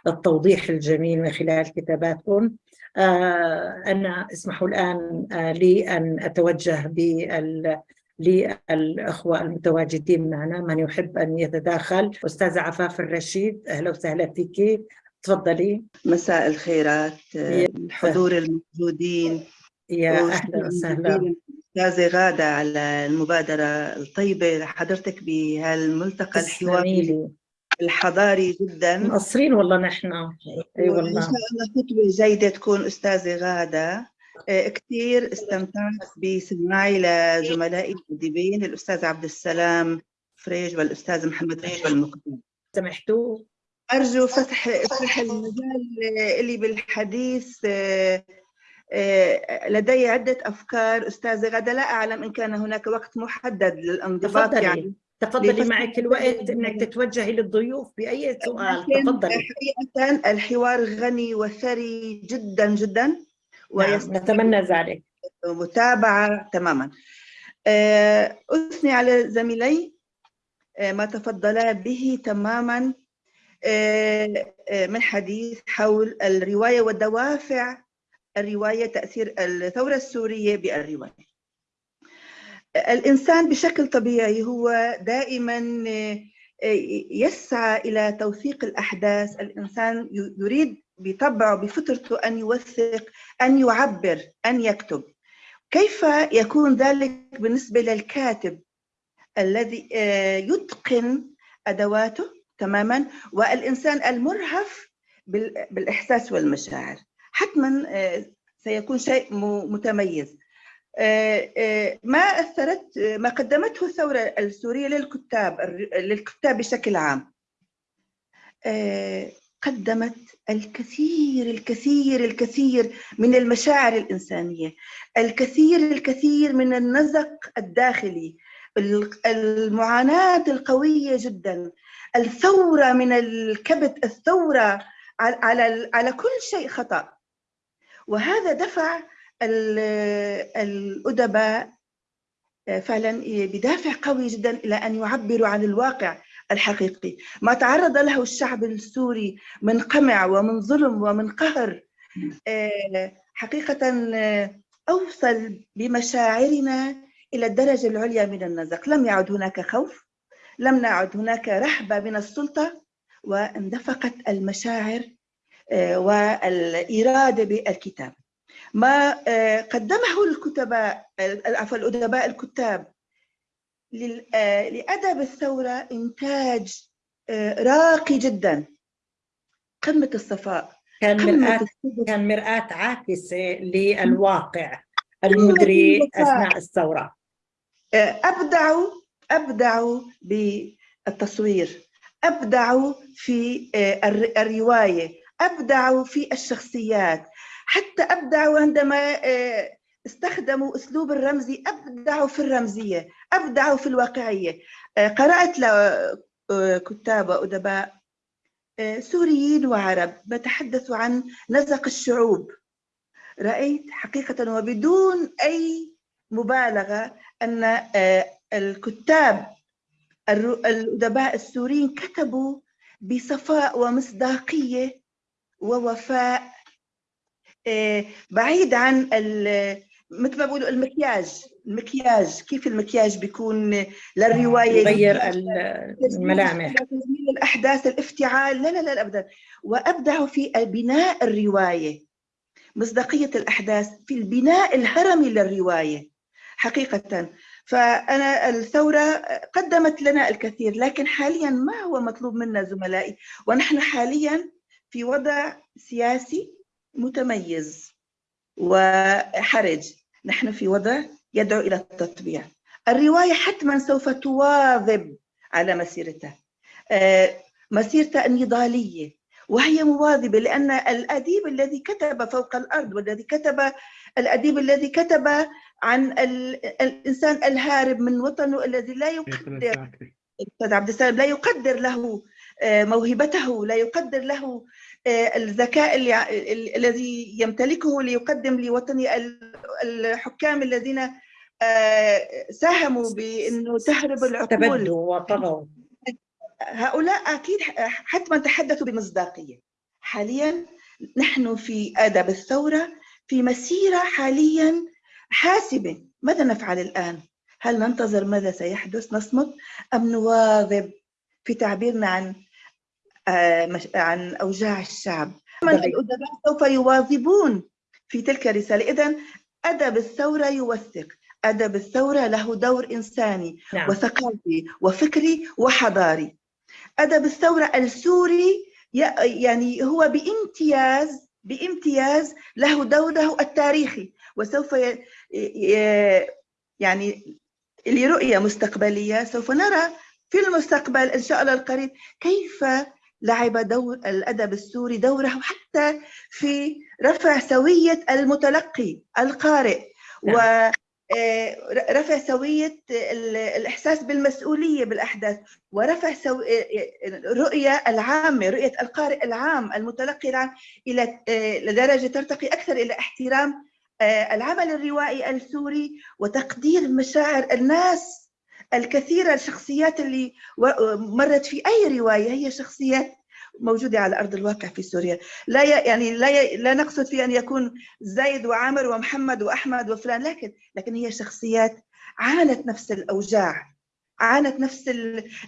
والتوضيح الجميل من خلال كتاباتكم. آه، أنا أسمحوا الآن آه، لي أن أتوجه بال للأخوة المتواجدين معنا من يحب أن يتداخل. أستاذة عفاف الرشيد أهلا وسهلا فيك. تفضلي. مساء الخيرات الحضور الموجودين. يا أهلا وسهلا. أستاذة غادة على المبادرة الطيبة لحضرتك بهالملتقى الحواري لي. الحضاري جدا. مقصرين والله نحن. أي والله شاء الله خطوة جيدة تكون أستاذة غادة. آه، كثير استمتعت بسماعي لزملائي الأديبين الأستاذ عبد السلام فريج والأستاذ محمد فريج والمقدم. سمحتوا؟ أرجو فتح فتح المجال اللي بالحديث آه، لدي عدة أفكار. أستاذة غدا لا أعلم إن كان هناك وقت محدد للانضباط تفضلي. يعني تفضلي معك الوقت إنك تتوجهي للضيوف بأي سؤال. لكن تفضلي. حقيقة الحوار غني وثري جدا جدا نعم. نتمنى ذلك. متابعة تماما. آه، أثني على زميلي. آه، ما تفضلا به تماما. آه، آه، من حديث حول الرواية ودوافع الرواية تأثير الثورة السورية بالرواية. الإنسان بشكل طبيعي هو دائما آه، يسعى إلى توثيق الأحداث. الإنسان يريد بطبعه بفطرته أن يوثق أن يعبر أن يكتب. كيف يكون ذلك بالنسبة للكاتب الذي آه، يتقن أدواته تماما والإنسان المرهف بال- بالإحساس والمشاعر؟ حتما آه، سيكون شيء متميز. آه، آه، ما أثرت ما قدمته الثورة السورية للكتاب للكتاب بشكل عام؟ قدمت الكثير الكثير الكثير من المشاعر الإنسانية الكثير الكثير من النزق الداخلي المعاناة القوية جدا الثورة من الكبت الثورة على على كل شيء خطأ. وهذا دفع الأدباء فعلا بدافع قوي جدا إلى أن يعبروا عن الواقع الحقيقي. ما تعرض له الشعب السوري من قمع ومن ظلم ومن قهر آه، حقيقة آه، أوصل بمشاعرنا إلى الدرجة العليا من النزق. لم يعد هناك خوف لم نعد هناك رهبة من السلطة واندفقت المشاعر آه، والإرادة بالكتاب. ما قدمه الكتباء عفوا الأدباء الكتاب آه، لأدب الثورة إنتاج آه، راقي جدا. قمة الصفاء. كان مرآة كان مرآة عاكسة للواقع المدري أثناء الثورة. آه، أبدعوا أبدعوا بالتصوير. أبدعوا في الرواية. أبدعوا في الشخصيات. حتى أبدعوا عندما استخدموا أسلوب الرمزي ابدعوا في الرمزية ابدعوا في الواقعية. آه، قرأت لكتاب آه، وادباء آه، سوريين وعرب بتحدثوا عن نزق الشعوب. رأيت حقيقة وبدون أي مبالغة أن الكتاب الأدباء السوريين كتبوا بصفاء ومصداقية ووفاء بعيد عن مثل ما بقولوا المكياج المكياج كيف المكياج بيكون للرواية؟ يغير الملامح. تجميل الأحداث الافتعال لا لا لا ابدا. وابدعوا في بناء الرواية مصداقية الأحداث في البناء الهرمي للرواية حقيقة. فأنا الثورة قدمت لنا الكثير لكن حاليا ما هو مطلوب منا زملائي ونحن حاليا في وضع سياسي متميز وحرج. نحن في وضع يدعو إلى التطبيع. الرواية حتما سوف تواظب على مسيرتها آه، مسيرتها النضالية وهي مواظبة لأن الأديب الذي كتب فوق الأرض والذي كتب الأديب الذي كتب عن الإنسان الهارب من وطنه الذي لا يقدر أستاذ عبد السلام لا يقدر له موهبته لا يقدر له آه، الذكاء الذي يمتلكه ليقدم لوطنه الحكام الذين آه، ساهموا بأنه تهرب العقول. وطغوا. هؤلاء أكيد حتما تحدثوا بمصداقية. حاليا نحن في ادب الثورة في مسيرة حاليا حاسبة. ماذا نفعل الآن؟ هل ننتظر ماذا سيحدث؟ نصمت أم نواظب في تعبيرنا عن آه، عن أوجاع الشعب. الأدباء سوف يواظبون في تلك الرسالة. إذا أدب الثورة يوثق. أدب الثورة له دور إنساني نعم. وثقافي وفكري وحضاري. أدب الثورة السوري يعني هو بامتياز بامتياز له دوره التاريخي. وسوف يعني لرؤية مستقبلية سوف نرى في المستقبل إن شاء الله القريب كيف لعب دور الأدب السوري دوره حتى في رفع سوية المتلقي القارئ نعم. و آه، رفع سوية الإحساس بالمسؤولية بالأحداث ورفع سو... الرؤية آه، العامة رؤية القارئ العام المتلقي العام إلى آه، لدرجة ترتقي أكثر إلى احترام العمل الروائي السوري وتقدير مشاعر الناس الكثيرة الشخصيات اللي مرت في أي رواية هي شخصيات موجودة على أرض الواقع في سوريا. لا يعني لا لا نقصد في أن يكون زيد وعامر ومحمد وأحمد وفلان لكن لكن هي شخصيات عانت نفس الأوجاع عانت نفس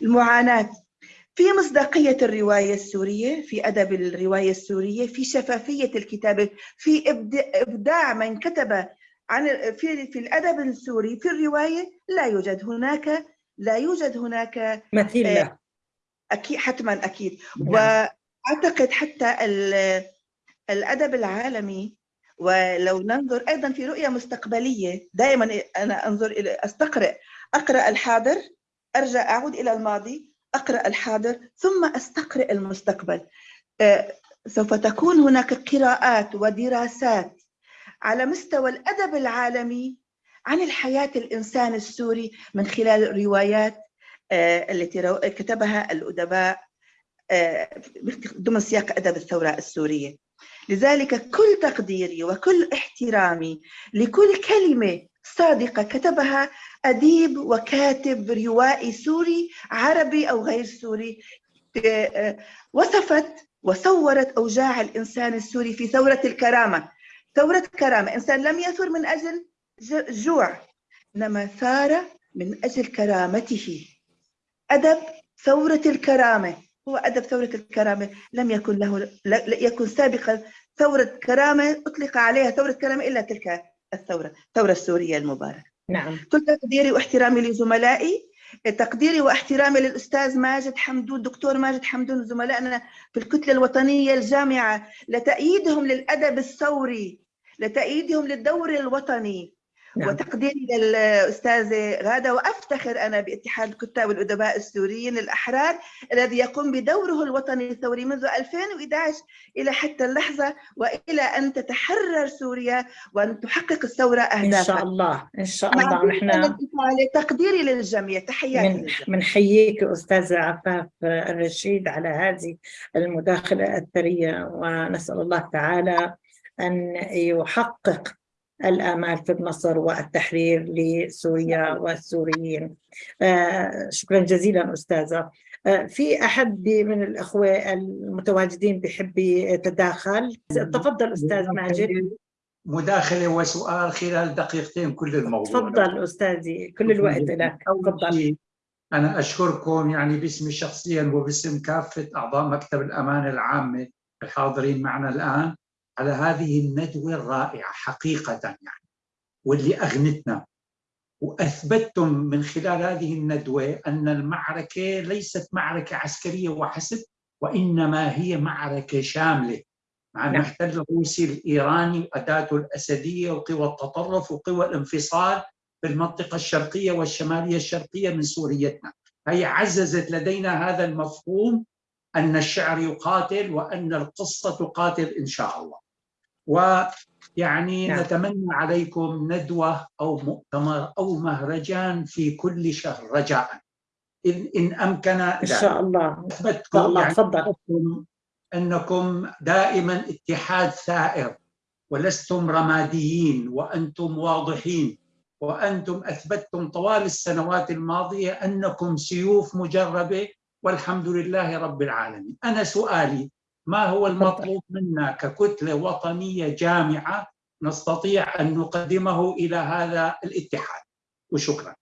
المعاناة. في مصداقية الرواية السورية في أدب الرواية السورية في شفافية الكتابة في إبداع من كتب عن في في الأدب السوري في الرواية لا يوجد هناك لا يوجد هناك مثيل آه، أكيد حتما أكيد. نعم. وأعتقد حتى الأدب العالمي ولو ننظر أيضا في رؤية مستقبلية دائما أنا أنظر إلى استقرئ أقرأ الحاضر أرجع أعود إلى الماضي أقرأ الحاضر ثم أستقرئ المستقبل. آه، سوف تكون هناك قراءات ودراسات على مستوى الأدب العالمي عن الحياة الإنسان السوري من خلال الروايات آه، التي كتبها الأدباء آه، ضمن سياق أدب الثورة السورية. لذلك كل تقديري وكل احترامي لكل كلمة صادقة كتبها أديب وكاتب روائي سوري عربي أو غير سوري آه، وصفت وصورت أوجاع الإنسان السوري في ثورة الكرامة. ثورة كرامة. إنسان لم يثر من أجل جوع إنما ثار من أجل كرامته. أدب ثورة الكرامة. هو أدب ثورة الكرامة. لم يكن له يكن سابقا ثورة كرامة أطلق عليها ثورة كرامة إلا تلك الثورة الثورة السورية المباركة. نعم. كل تقديري واحترامي لزملائي تقديري واحترامي للأستاذ ماجد حمدون دكتور ماجد حمدون زملائنا في الكتلة الوطنية الجامعة. لتأييدهم للأدب الثوري. لتأييدهم للدور الوطني نعم. وتقديري للأستاذة غادة وأفتخر أنا باتحاد الكتاب والأدباء السوريين الأحرار الذي يقوم بدوره الوطني الثوري منذ 2011 إلى حتى اللحظة وإلى أن تتحرر سوريا وأن تحقق الثورة أهدافها إن شاء الله إن شاء الله. نحن تقديري للجميع. تحياتي من منحييك أستاذة عفاف الرشيد على هذه المداخلة الثرية ونسأل الله تعالى أن يحقق الآمال في مصر والتحرير لسوريا والسوريين. آه، شكرا جزيلا أستاذة. آه، في أحد من الأخوة المتواجدين بحب يتداخل؟ تفضل أستاذ ماجد. مداخلة وسؤال خلال دقيقتين كل الموضوع. تفضل أستاذي كل الوقت لك. تفضل. أنا أشكركم يعني باسمي شخصيا وباسم كافة أعضاء مكتب الأمانة العامة الحاضرين معنا الآن. على هذه الندوة الرائعة حقيقة يعني واللي أغنتنا. وأثبتتم من خلال هذه الندوة أن المعركة ليست معركة عسكرية وحسب وإنما هي معركة شاملة مع نعم. المحتل الروسي الإيراني وأداته الأسدية وقوى التطرف وقوى الانفصال في المنطقة الشرقية والشمالية الشرقية من سوريتنا. هي عززت لدينا هذا المفهوم أن الشعر يقاتل وأن القصة تقاتل إن شاء الله. ويعني نعم. نتمنى عليكم ندوة أو مؤتمر أو مهرجان في كل شهر رجاء. إن, إن أمكن إن شاء الله. أثبتكم الله يعني تفضل. أنكم دائما اتحاد ثائر ولستم رماديين وأنتم واضحين وأنتم أثبتتم طوال السنوات الماضية أنكم سيوف مجربة والحمد لله رب العالمين. أنا سؤالي ما هو المطلوب منا ككتلة وطنية جامعة نستطيع أن نقدمه إلى هذا الاتحاد؟ وشكرا.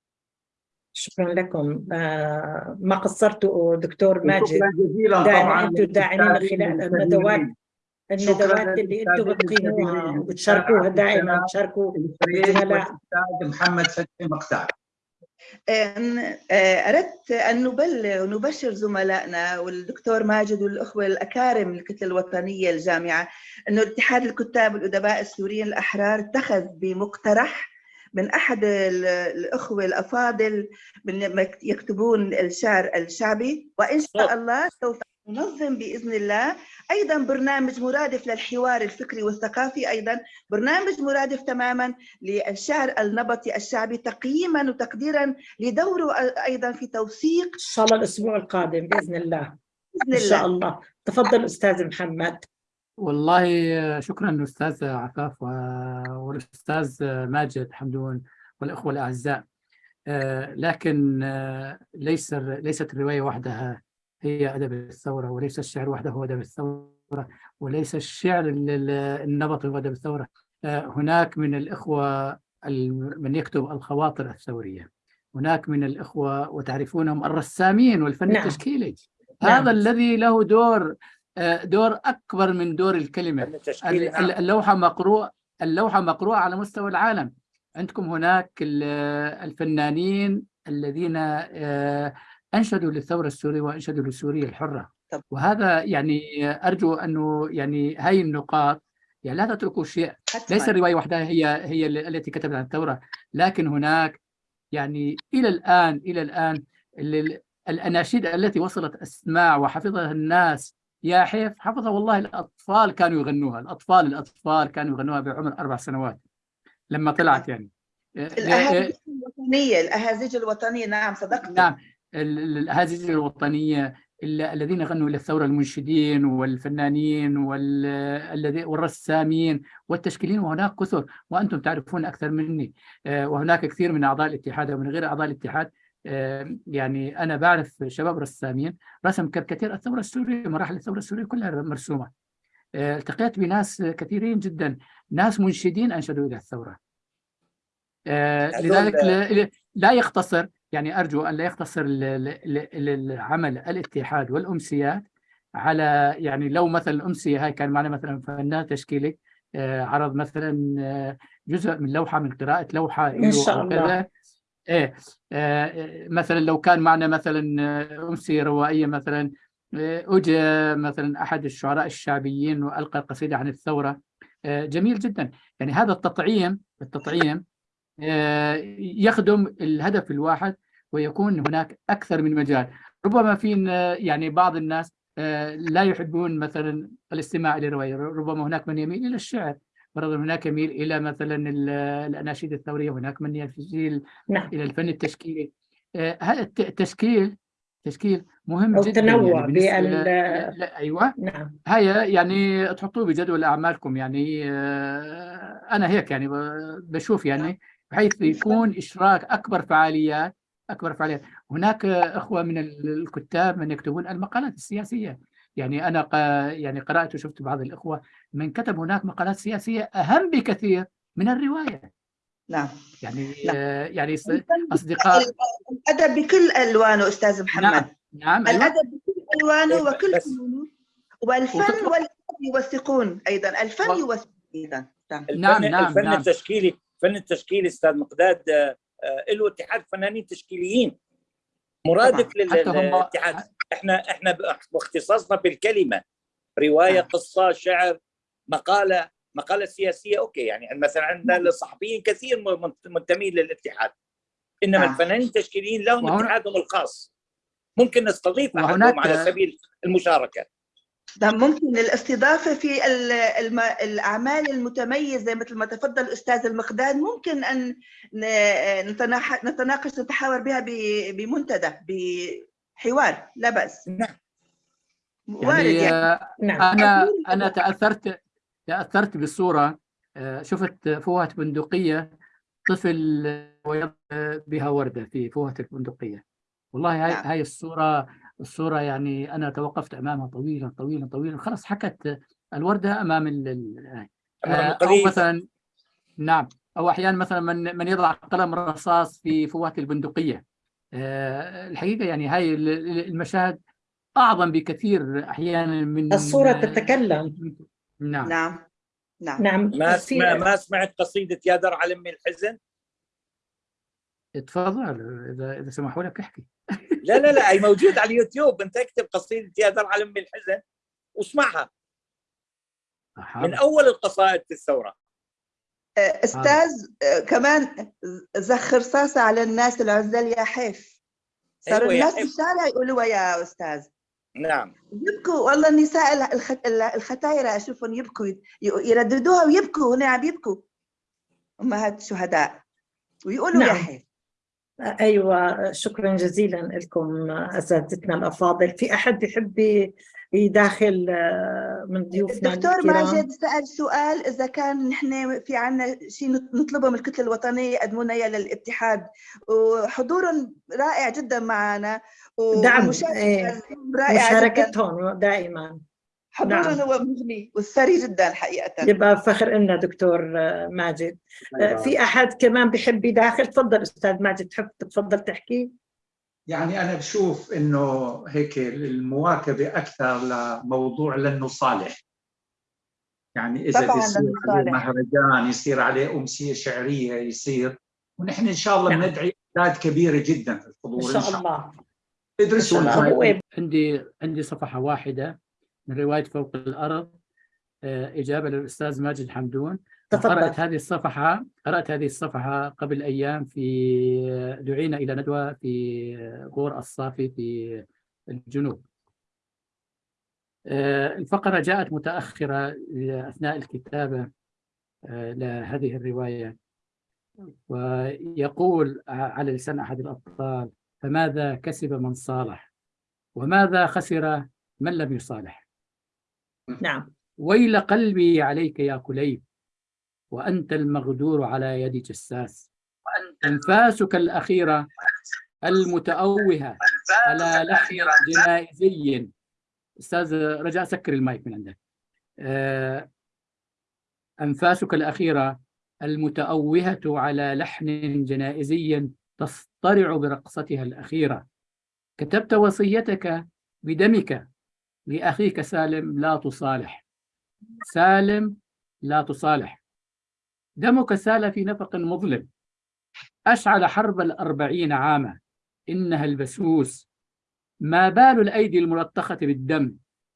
شكرا لكم. آه، ما قصرتوا دكتور ماجد؟ شكرا جزيلا طبعا أنتم داعمين خلال الندوات الندوات اللي أنتم بتقيموها. وبتشاركوها دائما تشاركوا الزملاء محمد فتحي مقتال أردت أن نبلغ ونبشر زملائنا والدكتور ماجد والأخوة الأكارم الكتلة الوطنية الجامعة أنه اتحاد الكتاب والأدباء السوريين الأحرار اتخذ بمقترح من أحد الأخوة الأفاضل من يكتبون الشعر الشعبي وإن شاء الله سوف ننظم بإذن الله. أيضا برنامج مرادف للحوار الفكري والثقافي أيضا برنامج مرادف تماما للشعر النبطي الشعبي تقييما وتقديرا لدوره أيضا في توثيق إن شاء الله الأسبوع القادم بإذن الله. بإذن الله إن شاء الله. تفضل أستاذ محمد. والله شكرا أستاذ عفاف والأستاذ ماجد حمدون والإخوة الأعزاء. آه، لكن آه، ليس ليست الرواية وحدها. هي أدب الثورة وليس الشعر وحده هو أدب الثورة وليس الشعر النبطي هو أدب الثورة. آه، هناك من الإخوة من يكتب الخواطر الثورية. هناك من الإخوة وتعرفونهم الرسامين والفن نعم. التشكيلي. نعم. هذا الذي له دور آه، دور أكبر من دور الكلمة. اللوحة مقروءة اللوحة مقروءة على مستوى العالم. عندكم هناك الفنانين الذين آه، أنشدوا للثورة السورية وأنشدوا لسوريا الحرة. طب. وهذا يعني أرجو أنه يعني هاي النقاط يعني لا تتركوا شيء. ليس الروايه وحدها هي هي التي كتبت عن الثورة. لكن هناك يعني إلى الآن إلى الآن الأناشيد التي وصلت أسماع وحفظها الناس يا حيف حفظها والله الأطفال كانوا يغنوها. الأطفال الأطفال كانوا يغنوها بعمر أربع سنوات لما طلعت يعني. الأهازيج الوطنية الأهازيج الوطنية نعم صدقت نعم. ال- ال- الأهازيج الوطنية ال- الذين غنوا للثورة المنشدين والفنانين والرسامين والتشكيلين وهناك كثر وأنتم تعرفون أكثر مني. آه، وهناك كثير من أعضاء الاتحاد ومن غير أعضاء الاتحاد. آه، يعني أنا بعرف شباب رسامين رسم كاريكاتير الثورة السورية مراحل الثورة السورية كلها مرسومة. آه، التقيت بناس كثيرين جدا ناس منشدين أنشدوا إلى الثورة. هذول- لذلك لا- لا يقتصر يعني أرجو أن لا يقتصر ال- ال- ال- العمل الاتحاد والأمسيات على يعني لو مثلا الأمسية هاي كان معنا مثلا فنان تشكيلي آه، عرض مثلا آه، جزء من لوحة من قراءة لوحة إن شاء الله. إيه آه، مثلا لو كان معنا مثلا أمسية روائية مثلا أجى مثلا أحد الشعراء الشعبيين وألقى قصيدة عن الثورة جميل جدا يعني هذا التطعيم التطعيم يخدم الهدف الواحد ويكون هناك أكثر من مجال. ربما في يعني بعض الناس آه، لا يحبون مثلا الاستماع إلى الرواية ربما هناك من يميل إلى الشعر برضه هناك يميل إلى مثلا ال- الأناشيد الثورية هناك من يميل نعم. إلى الفن التشكيلي. آه، هذا الت- التشكيل تشكيل مهم أو جدا تنوع يعني بال- أيوة. نعم. هيا يعني تحطوه بجدول أعمالكم يعني آه، أنا هيك يعني بشوف يعني بحيث يكون إشراك أكبر فعاليات أكبر فعاليات. هناك إخوة من ال- الكتاب من يكتبون المقالات السياسية. يعني أنا ق- يعني قرأت وشفت بعض الإخوة من كتب هناك مقالات سياسية أهم بكثير من الرواية. نعم. يعني نعم. آه، يعني أصدقاء الأدب بكل ألوانه أستاذ محمد. نعم نعم أيوه. الأدب بكل ألوانه إيه، وكل فنونه والفن وتطلع- والأدب يوثقون أيضا. الفن و- يوثق أيضا. نعم. نعم، نعم، الفن نعم. التشكيلي الفن التشكيلي أستاذ مقداد آه، آه، له اتحاد فنانين تشكيليين. مرادف هم- للاتحاد. إحنا إحنا باختصاصنا بالكلمة. رواية نعم. قصة شعر مقالة مقالة سياسية أوكي يعني مثلا عندنا الصحفيين كثير م- منتمين للاتحاد. إنما نعم. الفنانين التشكيليين لهم وهنا- اتحادهم الخاص. ممكن نستضيف وهناك- أحدهم على سبيل المشاركة. ده ممكن الاستضافة في ال- الم- الأعمال المتميزة مثل ما تفضل الأستاذ المقداد ممكن أن ن- نتناح- نتناقش نتحاور بها ب- بمنتدى بحوار لا بأس. نعم. وارد يعني يعني. نعم. أنا أنا تاثرت تأثرت بالصورة آه، شفت فوهة بندقية طفل بها وردة في فوهة البندقية. والله هاي نعم. هاي الصورة الصورة يعني أنا توقفت أمامها طويلا طويلا طويلا. خلاص حكت الوردة أمام ال- ال- أمام آه، أو القريب. مثلا نعم. أو أحيانا مثلا من من يضع قلم رصاص في فوهه البندقية. آه، الحقيقة يعني هاي ال- ال- المشاهد أعظم بكثير أحيانا من الصورة تتكلم. نعم. نعم. نعم. نعم ما سمع ما سمعت قصيدة يا درع لمي الحزن؟ تفضل إذا إذا سمحوا لك احكي. لا لا لا هي موجود على اليوتيوب. أنت اكتب قصيدة يا درع لمي الحزن واسمعها. من حاضر. أول القصائد في الثورة. أستاذ آه، كمان زخ رصاصة على الناس العزال يا حيف. صاروا أيوة يا الناس في. الشارع يقولوا يا أستاذ. نعم. يبكوا والله النساء الخ- الختايرة أشوفهم يبكوا يرددوها ويبكوا هنا عم يبكوا. أمهات الشهداء ويقولوا يا نعم. حيف. أيوه شكرا جزيلا لكم أساتذتنا الأفاضل. في أحد بيحب يداخل آه، من ضيوفنا الدكتور ماجد سأل سؤال إذا كان نحن في عنا شيء نطلبه من الكتلة الوطنية يقدمونا إياه للاتحاد. وحضورهم رائع جدا معنا دعم، إيه. رائعة جدا. مشاركتهم دائما. حضورهم نعم. هو مغني والثري جدا حقيقة. يبقى فخر لنا دكتور آه، ماجد. آه، في أحد كمان بيحب يداخل؟ تفضل أستاذ ماجد تحب تفضل تحكي؟ يعني أنا بشوف إنه هيك المواكبة أكثر لموضوع لأنه صالح. يعني إذا طبعاً بيصير عليه. مهرجان يصير عليه أمسية شعرية يصير. ونحن إن شاء الله نعم. بندعي أعداد كبيرة جدا في إن الحضور شاء الله. إن شاء الله. الخير. عندي عندي صفحة واحدة. من رواية فوق الأرض آه، إجابة للأستاذ ماجد حمدون قرأت هذه الصفحة قرأت هذه الصفحة قبل أيام في دعينا إلى ندوة في غور الصافي في الجنوب. آه، الفقرة جاءت متأخرة أثناء الكتابة آه، لهذه الرواية. ويقول على لسان أحد الأبطال فماذا كسب من صالح؟ وماذا خسر من لم يصالح؟ نعم. ويل قلبي عليك يا كليب وأنت المغدور على يد جساس. أنفاسك الأخيرة المتأوهة على لحن جنائزي أستاذ رجاء سكر المايك من عندك. آه، أنفاسك الأخيرة المتأوهة على لحن جنائزي تصطرع برقصتها الأخيرة. كتبت وصيتك بدمك. لأخيك سالم لا تصالح. سالم لا تصالح. دمك سال في نفق مظلم. أشعل حرب الأربعين عاما. إنها البسوس. ما بال الأيدي الملطخة بالدم.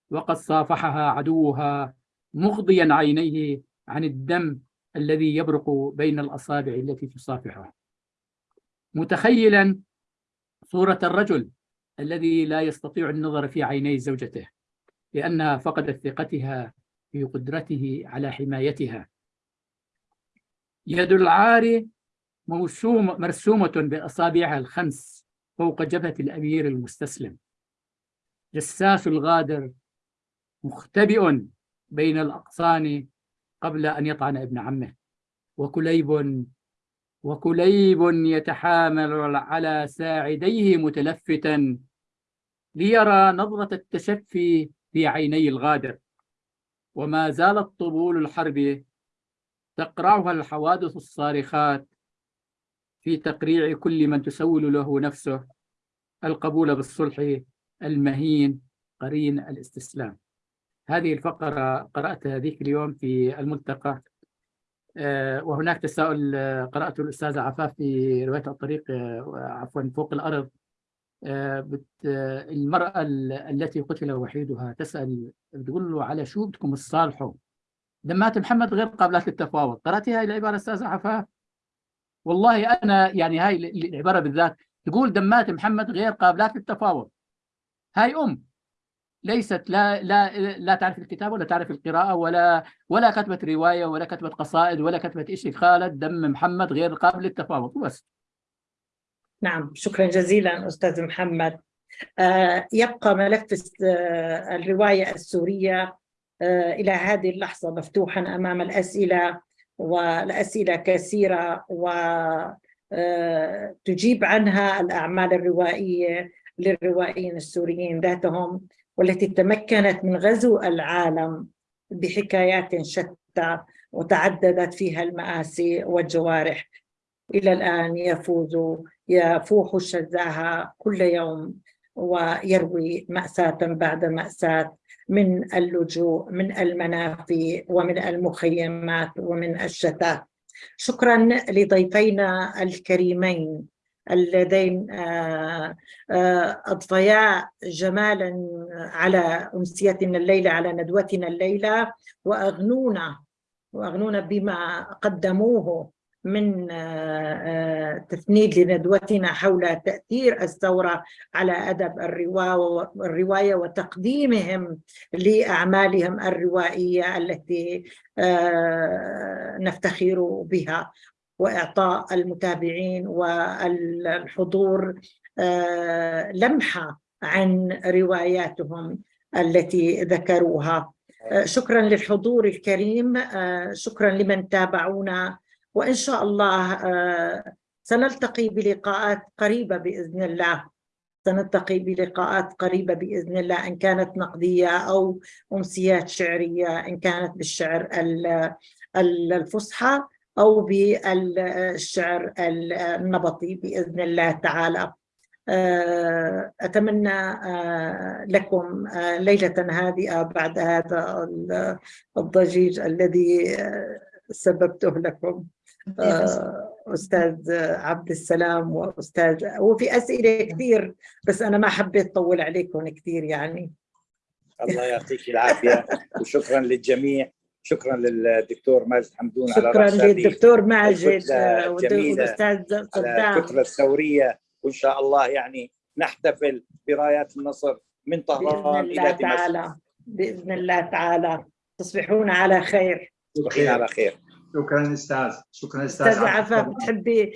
وقد صافحها عدوها مغضيا عينيه عن الدم الذي يبرق بين الأصابع التي تصافحها متخيلا صورة الرجل الذي لا يستطيع النظر في عيني زوجته. لأنها فقدت ثقتها في قدرته على حمايتها. يد العار مرسومة بأصابعها الخمس فوق جبهة الأمير المستسلم. جساس الغادر مختبئ بين الأقصان قبل أن يطعن ابن عمه. وكليب وكليب يتحامل على ساعديه متلفتا ليرى نظرة التشفي في عيني الغادر. وما زالت طبول الحرب تقرعها الحوادث الصارخات في تقريع كل من تسول له نفسه القبول بالصلح المهين قرين الاستسلام. هذه الفقرة قرأتها ذيك اليوم في الملتقى. آه، وهناك تساؤل آه، قرأته الأستاذة عفاف في رواية الطريق آه، عفوا فوق الأرض. المرأة التي قتل وحيدها تسأل بتقول له على شو بدكم تصالحوا؟ دمات محمد غير قابلات للتفاوض. قرأتي هاي العبارة أستاذة عفاف والله أنا يعني هاي العبارة بالذات تقول دمات محمد غير قابلات للتفاوض. هاي أم. ليست لا لا لا تعرف الكتاب ولا تعرف القراءة ولا ولا كتبت رواية ولا كتبت قصائد ولا كتبت شيء خالد دم محمد غير قابل للتفاوض. بس نعم شكرا جزيلا أستاذ محمد. آه يبقى ملف آه الرواية السورية آه إلى هذه اللحظة مفتوحا أمام الأسئلة والأسئلة كثيرة وتجيب عنها الأعمال الروائية للروائيين السوريين ذاتهم والتي تمكنت من غزو العالم بحكايات شتى وتعددت فيها المآسي والجوارح. إلى الآن يفوز يفوح شذاها كل يوم ويروي مأساة بعد مأساة من اللجوء من المنافي ومن المخيمات ومن الشتات. شكرا لضيفينا الكريمين اللذين آه، آه، أضفيا جمالا على أمسيتنا الليلة على ندوتنا الليلة وأغنونا وأغنونا بما قدموه. من آه، تفنيد لندوتنا حول تأثير الثورة على أدب الرواية وتقديمهم لأعمالهم الروائية التي نفتخر بها وإعطاء المتابعين والحضور آه، لمحة عن رواياتهم التي ذكروها. آه، شكرا للحضور الكريم. آه، شكرا لمن تابعونا وإن شاء الله سنلتقي بلقاءات قريبة بإذن الله. سنلتقي بلقاءات قريبة بإذن الله إن كانت نقدية أو أمسيات شعرية إن كانت بالشعر الفصحى أو بالشعر النبطي بإذن الله تعالى. آه، أتمنى آه، لكم آه، ليلة هادئة بعد هذا الضجيج الذي سببته لكم. أستاذ عبد السلام وأستاذ وفي أسئلة كثير بس أنا ما حبيت أطول عليكم كثير يعني. الله يعطيك العافية وشكرا للجميع شكرا للدكتور ماجد حمدون شكرا على للدكتور ماجد والاستاذ صدام. الكتلة الثورية وإن شاء الله يعني نحتفل برايات النصر من طهران إلى دمشق. بإذن الله تعالى. تصبحون على خير. تصبحين على خير. شكرا أستاذ شكرا أستاذ عفاف. عفاف بتحبي